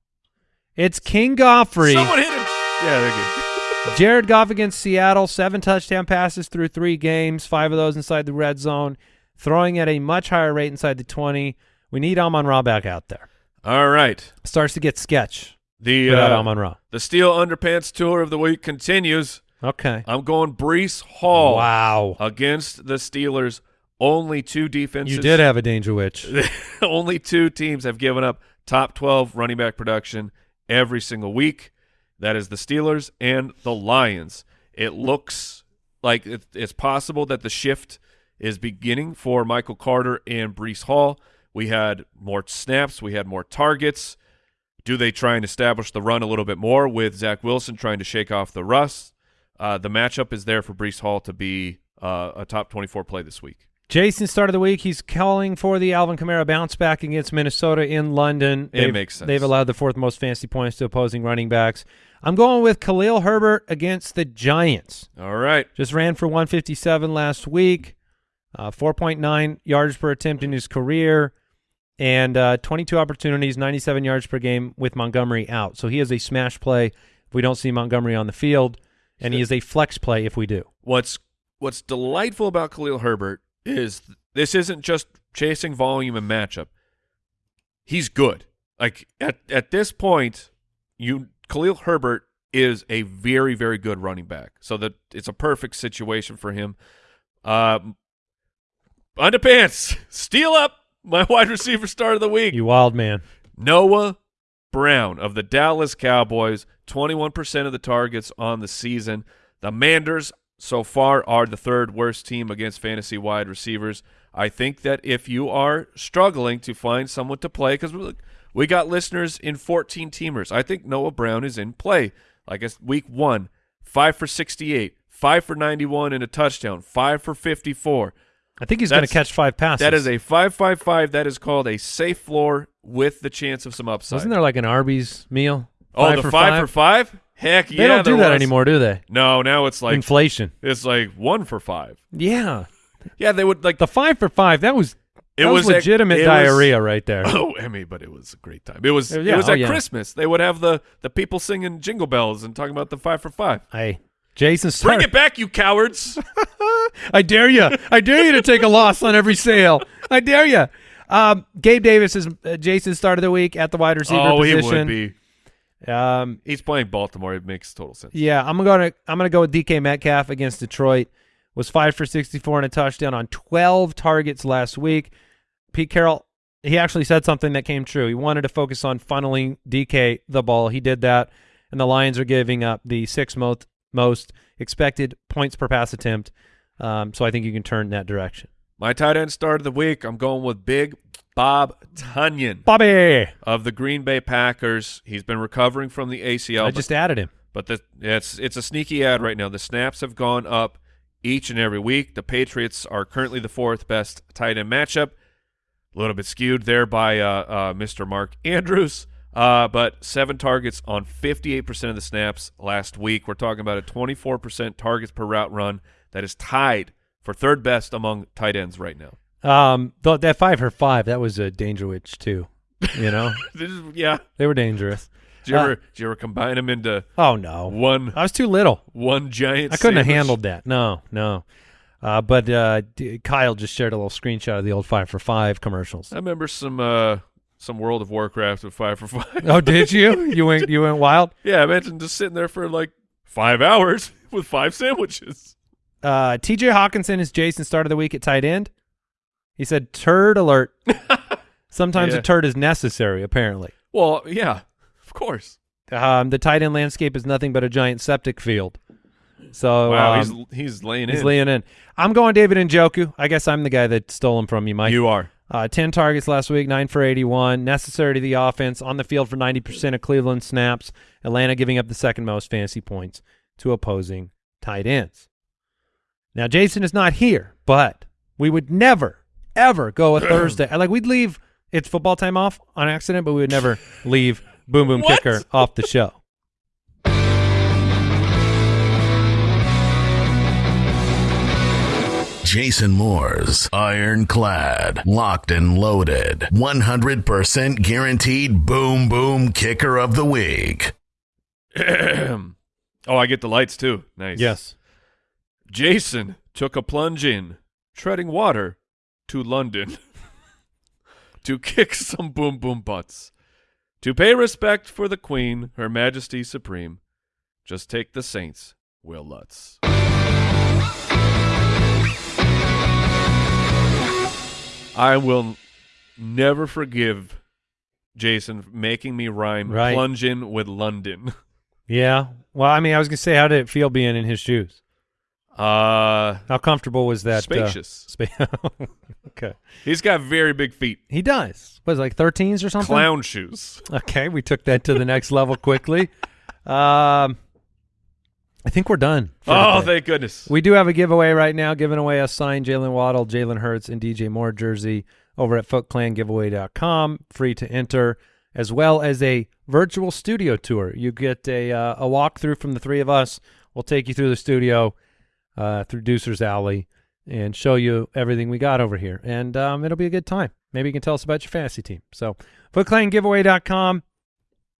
Speaker 1: It's King Goffrey.
Speaker 3: Someone hit him. Yeah, they're good.
Speaker 1: Jared Goff against Seattle, seven touchdown passes through three games, five of those inside the red zone, throwing at a much higher rate inside the 20. We need Amon Ra back out there.
Speaker 3: All right.
Speaker 1: Starts to get sketch
Speaker 3: The
Speaker 1: without
Speaker 3: uh,
Speaker 1: Amon Ra.
Speaker 3: the Steel Underpants tour of the week continues.
Speaker 1: Okay.
Speaker 3: I'm going Breece Hall
Speaker 1: Wow.
Speaker 3: against the Steelers. Only two defenses.
Speaker 1: You did have a danger witch.
Speaker 3: Only two teams have given up top 12 running back production every single week. That is the Steelers and the Lions. It looks like it, it's possible that the shift is beginning for Michael Carter and Breece Hall. We had more snaps. We had more targets. Do they try and establish the run a little bit more with Zach Wilson trying to shake off the rust? Uh, the matchup is there for Breece Hall to be uh, a top 24 play this week.
Speaker 1: Jason, start of the week, he's calling for the Alvin Kamara bounce back against Minnesota in London.
Speaker 3: It
Speaker 1: They've-
Speaker 3: makes sense.
Speaker 1: They've allowed the fourth most fantasy points to opposing running backs. I'm going with Khalil Herbert against the Giants.
Speaker 3: All right.
Speaker 1: Just ran for 157 last week, uh, 4.9 yards per attempt in his career, and uh, 22 opportunities, 97 yards per game with Montgomery out. So he is a smash play if we don't see Montgomery on the field, and he is a flex play if we do.
Speaker 3: What's what's delightful about Khalil Herbert is th- this isn't just chasing volume and matchup. He's good. Like at at this point, you Khalil Herbert is a very very good running back. So that it's a perfect situation for him. Um, underpants, steal up my wide receiver start of the week.
Speaker 1: You wild man.
Speaker 3: Noah Brown of the Dallas Cowboys, 21% of the targets on the season. The Manders so far are the third worst team against fantasy wide receivers. I think that if you are struggling to find someone to play, because we got listeners in 14 teamers, I think Noah Brown is in play. Like it's week one, five for 68, five for 91 and a touchdown, five for 54.
Speaker 1: I think he's going to catch five passes.
Speaker 3: That is a 555. That is called a safe floor with the chance of some upside.
Speaker 1: Wasn't there like an Arby's meal?
Speaker 3: Oh, the five, for five? Heck
Speaker 1: They
Speaker 3: yeah!
Speaker 1: They don't do that
Speaker 3: was.
Speaker 1: anymore, do they?
Speaker 3: No, now it's like
Speaker 1: Inflation.
Speaker 3: it's like one for five.
Speaker 1: Yeah.
Speaker 3: Yeah, they would like
Speaker 1: The five for five, that was
Speaker 3: it
Speaker 1: that was,
Speaker 3: was
Speaker 1: legitimate
Speaker 3: it was-
Speaker 1: diarrhea right there.
Speaker 3: Oh, Emmy, but it was a great time. It was
Speaker 1: Uh,
Speaker 3: it
Speaker 1: yeah,
Speaker 3: was
Speaker 1: oh,
Speaker 3: at
Speaker 1: yeah.
Speaker 3: Christmas. They would have the the people singing jingle bells and talking about the five for five.
Speaker 1: Hey, Jason,
Speaker 3: Bring it back, you cowards!
Speaker 1: I dare you. I dare you to take a loss on every sale. I dare you. Um, Gabe Davis is uh, Jason's start of the week at the wide receiver
Speaker 3: oh, he
Speaker 1: position.
Speaker 3: would be.
Speaker 1: Um,
Speaker 3: He's playing Baltimore. It makes total sense.
Speaker 1: yeah, I'm gonna I'm gonna go with DK Metcalf against Detroit. Was five for 64 and a touchdown on 12 targets last week. Pete Carroll, he actually said something that came true. He wanted to focus on funneling DK the ball. He did that, and the Lions are giving up the sixth most most expected points per pass attempt. Um, so I think you can turn that direction.
Speaker 3: My tight end start of the week. I'm going with Big Bob Tonyan
Speaker 1: Bobby,
Speaker 3: of the Green Bay Packers. He's been recovering from the ACL.
Speaker 1: I
Speaker 3: but
Speaker 1: just added him.
Speaker 3: But the, it's it's a sneaky ad right now. The snaps have gone up each and every week. The Patriots are currently the fourth best tight end matchup. A little bit skewed there by uh, uh, Mr. Mark Andrews, uh, but seven targets on 58% of the snaps last week. We're talking about a 24% targets per route run that is tied for third best among tight ends right now.
Speaker 1: Um, th- that five for five, that was a danger witch too. You know,
Speaker 3: This is- yeah.
Speaker 1: they were dangerous.
Speaker 3: Did you,
Speaker 1: Uh,
Speaker 3: ever, did you ever combine them into
Speaker 1: Oh no,
Speaker 3: one
Speaker 1: I was too little.
Speaker 3: one giant
Speaker 1: I couldn't have handled that. No, no. Uh, but uh, D- Kyle just shared a little screenshot of the old five for five commercials.
Speaker 3: I remember some uh, some World of Warcraft with five for five.
Speaker 1: oh, did you? You went you went wild.
Speaker 3: Yeah, I imagine just sitting there for like five hours with five sandwiches.
Speaker 1: Uh, T.J. Hockenson is Jason's start of the week at tight end. He said, "Turd alert." Sometimes
Speaker 3: Yeah.
Speaker 1: a turd is necessary. Apparently,
Speaker 3: Well, yeah, of course.
Speaker 1: um, the tight end landscape is nothing but a giant septic field. So
Speaker 3: wow,
Speaker 1: um,
Speaker 3: he's he's laying
Speaker 1: he's
Speaker 3: in.
Speaker 1: laying in. I'm going David Njoku. I guess I'm the guy that stole him from you, Mike.
Speaker 3: you are.
Speaker 1: Uh, 10 targets last week, 9 for 81. Necessary to the offense. On the field for 90% of Cleveland snaps. Atlanta giving up the second most fantasy points to opposing tight ends. Now, Jason is not here, but we would never, ever go a Thursday. Like, we'd leave it's football time off on accident, but we would never leave Boom Boom
Speaker 3: What?
Speaker 1: Kicker off the show.
Speaker 2: Jason Moore's Ironclad, Locked and Loaded, 100% guaranteed boom boom kicker of the week.
Speaker 3: oh, I get the lights too. Nice.
Speaker 1: Yes.
Speaker 3: Jason took a plunge in, treading water, to London to kick some boom boom butts. To pay respect for the Queen, Her Majesty Supreme, just take the Saints, Wil Lutz. I will never forgive Jason making me rhyme
Speaker 1: Right.
Speaker 3: plunge in with London.
Speaker 1: Yeah. Well, I mean, I was going to say, how did it feel being in his shoes?
Speaker 3: Uh,
Speaker 1: How comfortable was that? uh,
Speaker 3: spacious.
Speaker 1: spa- Okay.
Speaker 3: He's got very big feet.
Speaker 1: He does. Was like 13s or something?
Speaker 3: Clown shoes.
Speaker 1: Okay, we took that to the next level quickly. Um, I think we're done.
Speaker 3: Oh, thank goodness.
Speaker 1: we do have a giveaway right now, giving away a signed Jaylen Waddle, Jalen Hurts, and DJ Moore jersey over at footclangiveaway.com. Free to enter, as well as a virtual studio tour. You get a uh, a walkthrough from the three of us. We'll take you through the studio, uh, through Deucer's Alley, and show you everything we got over here. And um, it'll be a good time. Maybe you can tell us about your fantasy team. So, footclangiveaway.com.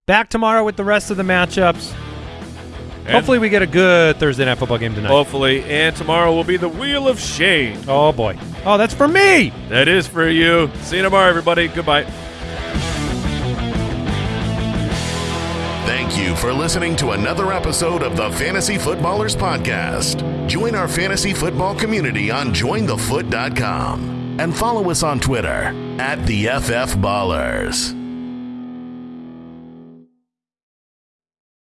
Speaker 1: Back tomorrow with the rest of the matchups.
Speaker 3: And
Speaker 1: Hopefully, we get a good Thursday night football game tonight.
Speaker 3: hopefully, and tomorrow will be the Wheel of Shame.
Speaker 1: Oh boy. Oh, that's for me.
Speaker 3: That is for you. See you tomorrow, everybody. Goodbye.
Speaker 2: Thank you for listening to another episode of the Fantasy Footballers Podcast. Join our fantasy football community on jointhefoot.com and follow us on Twitter at the FF Ballers.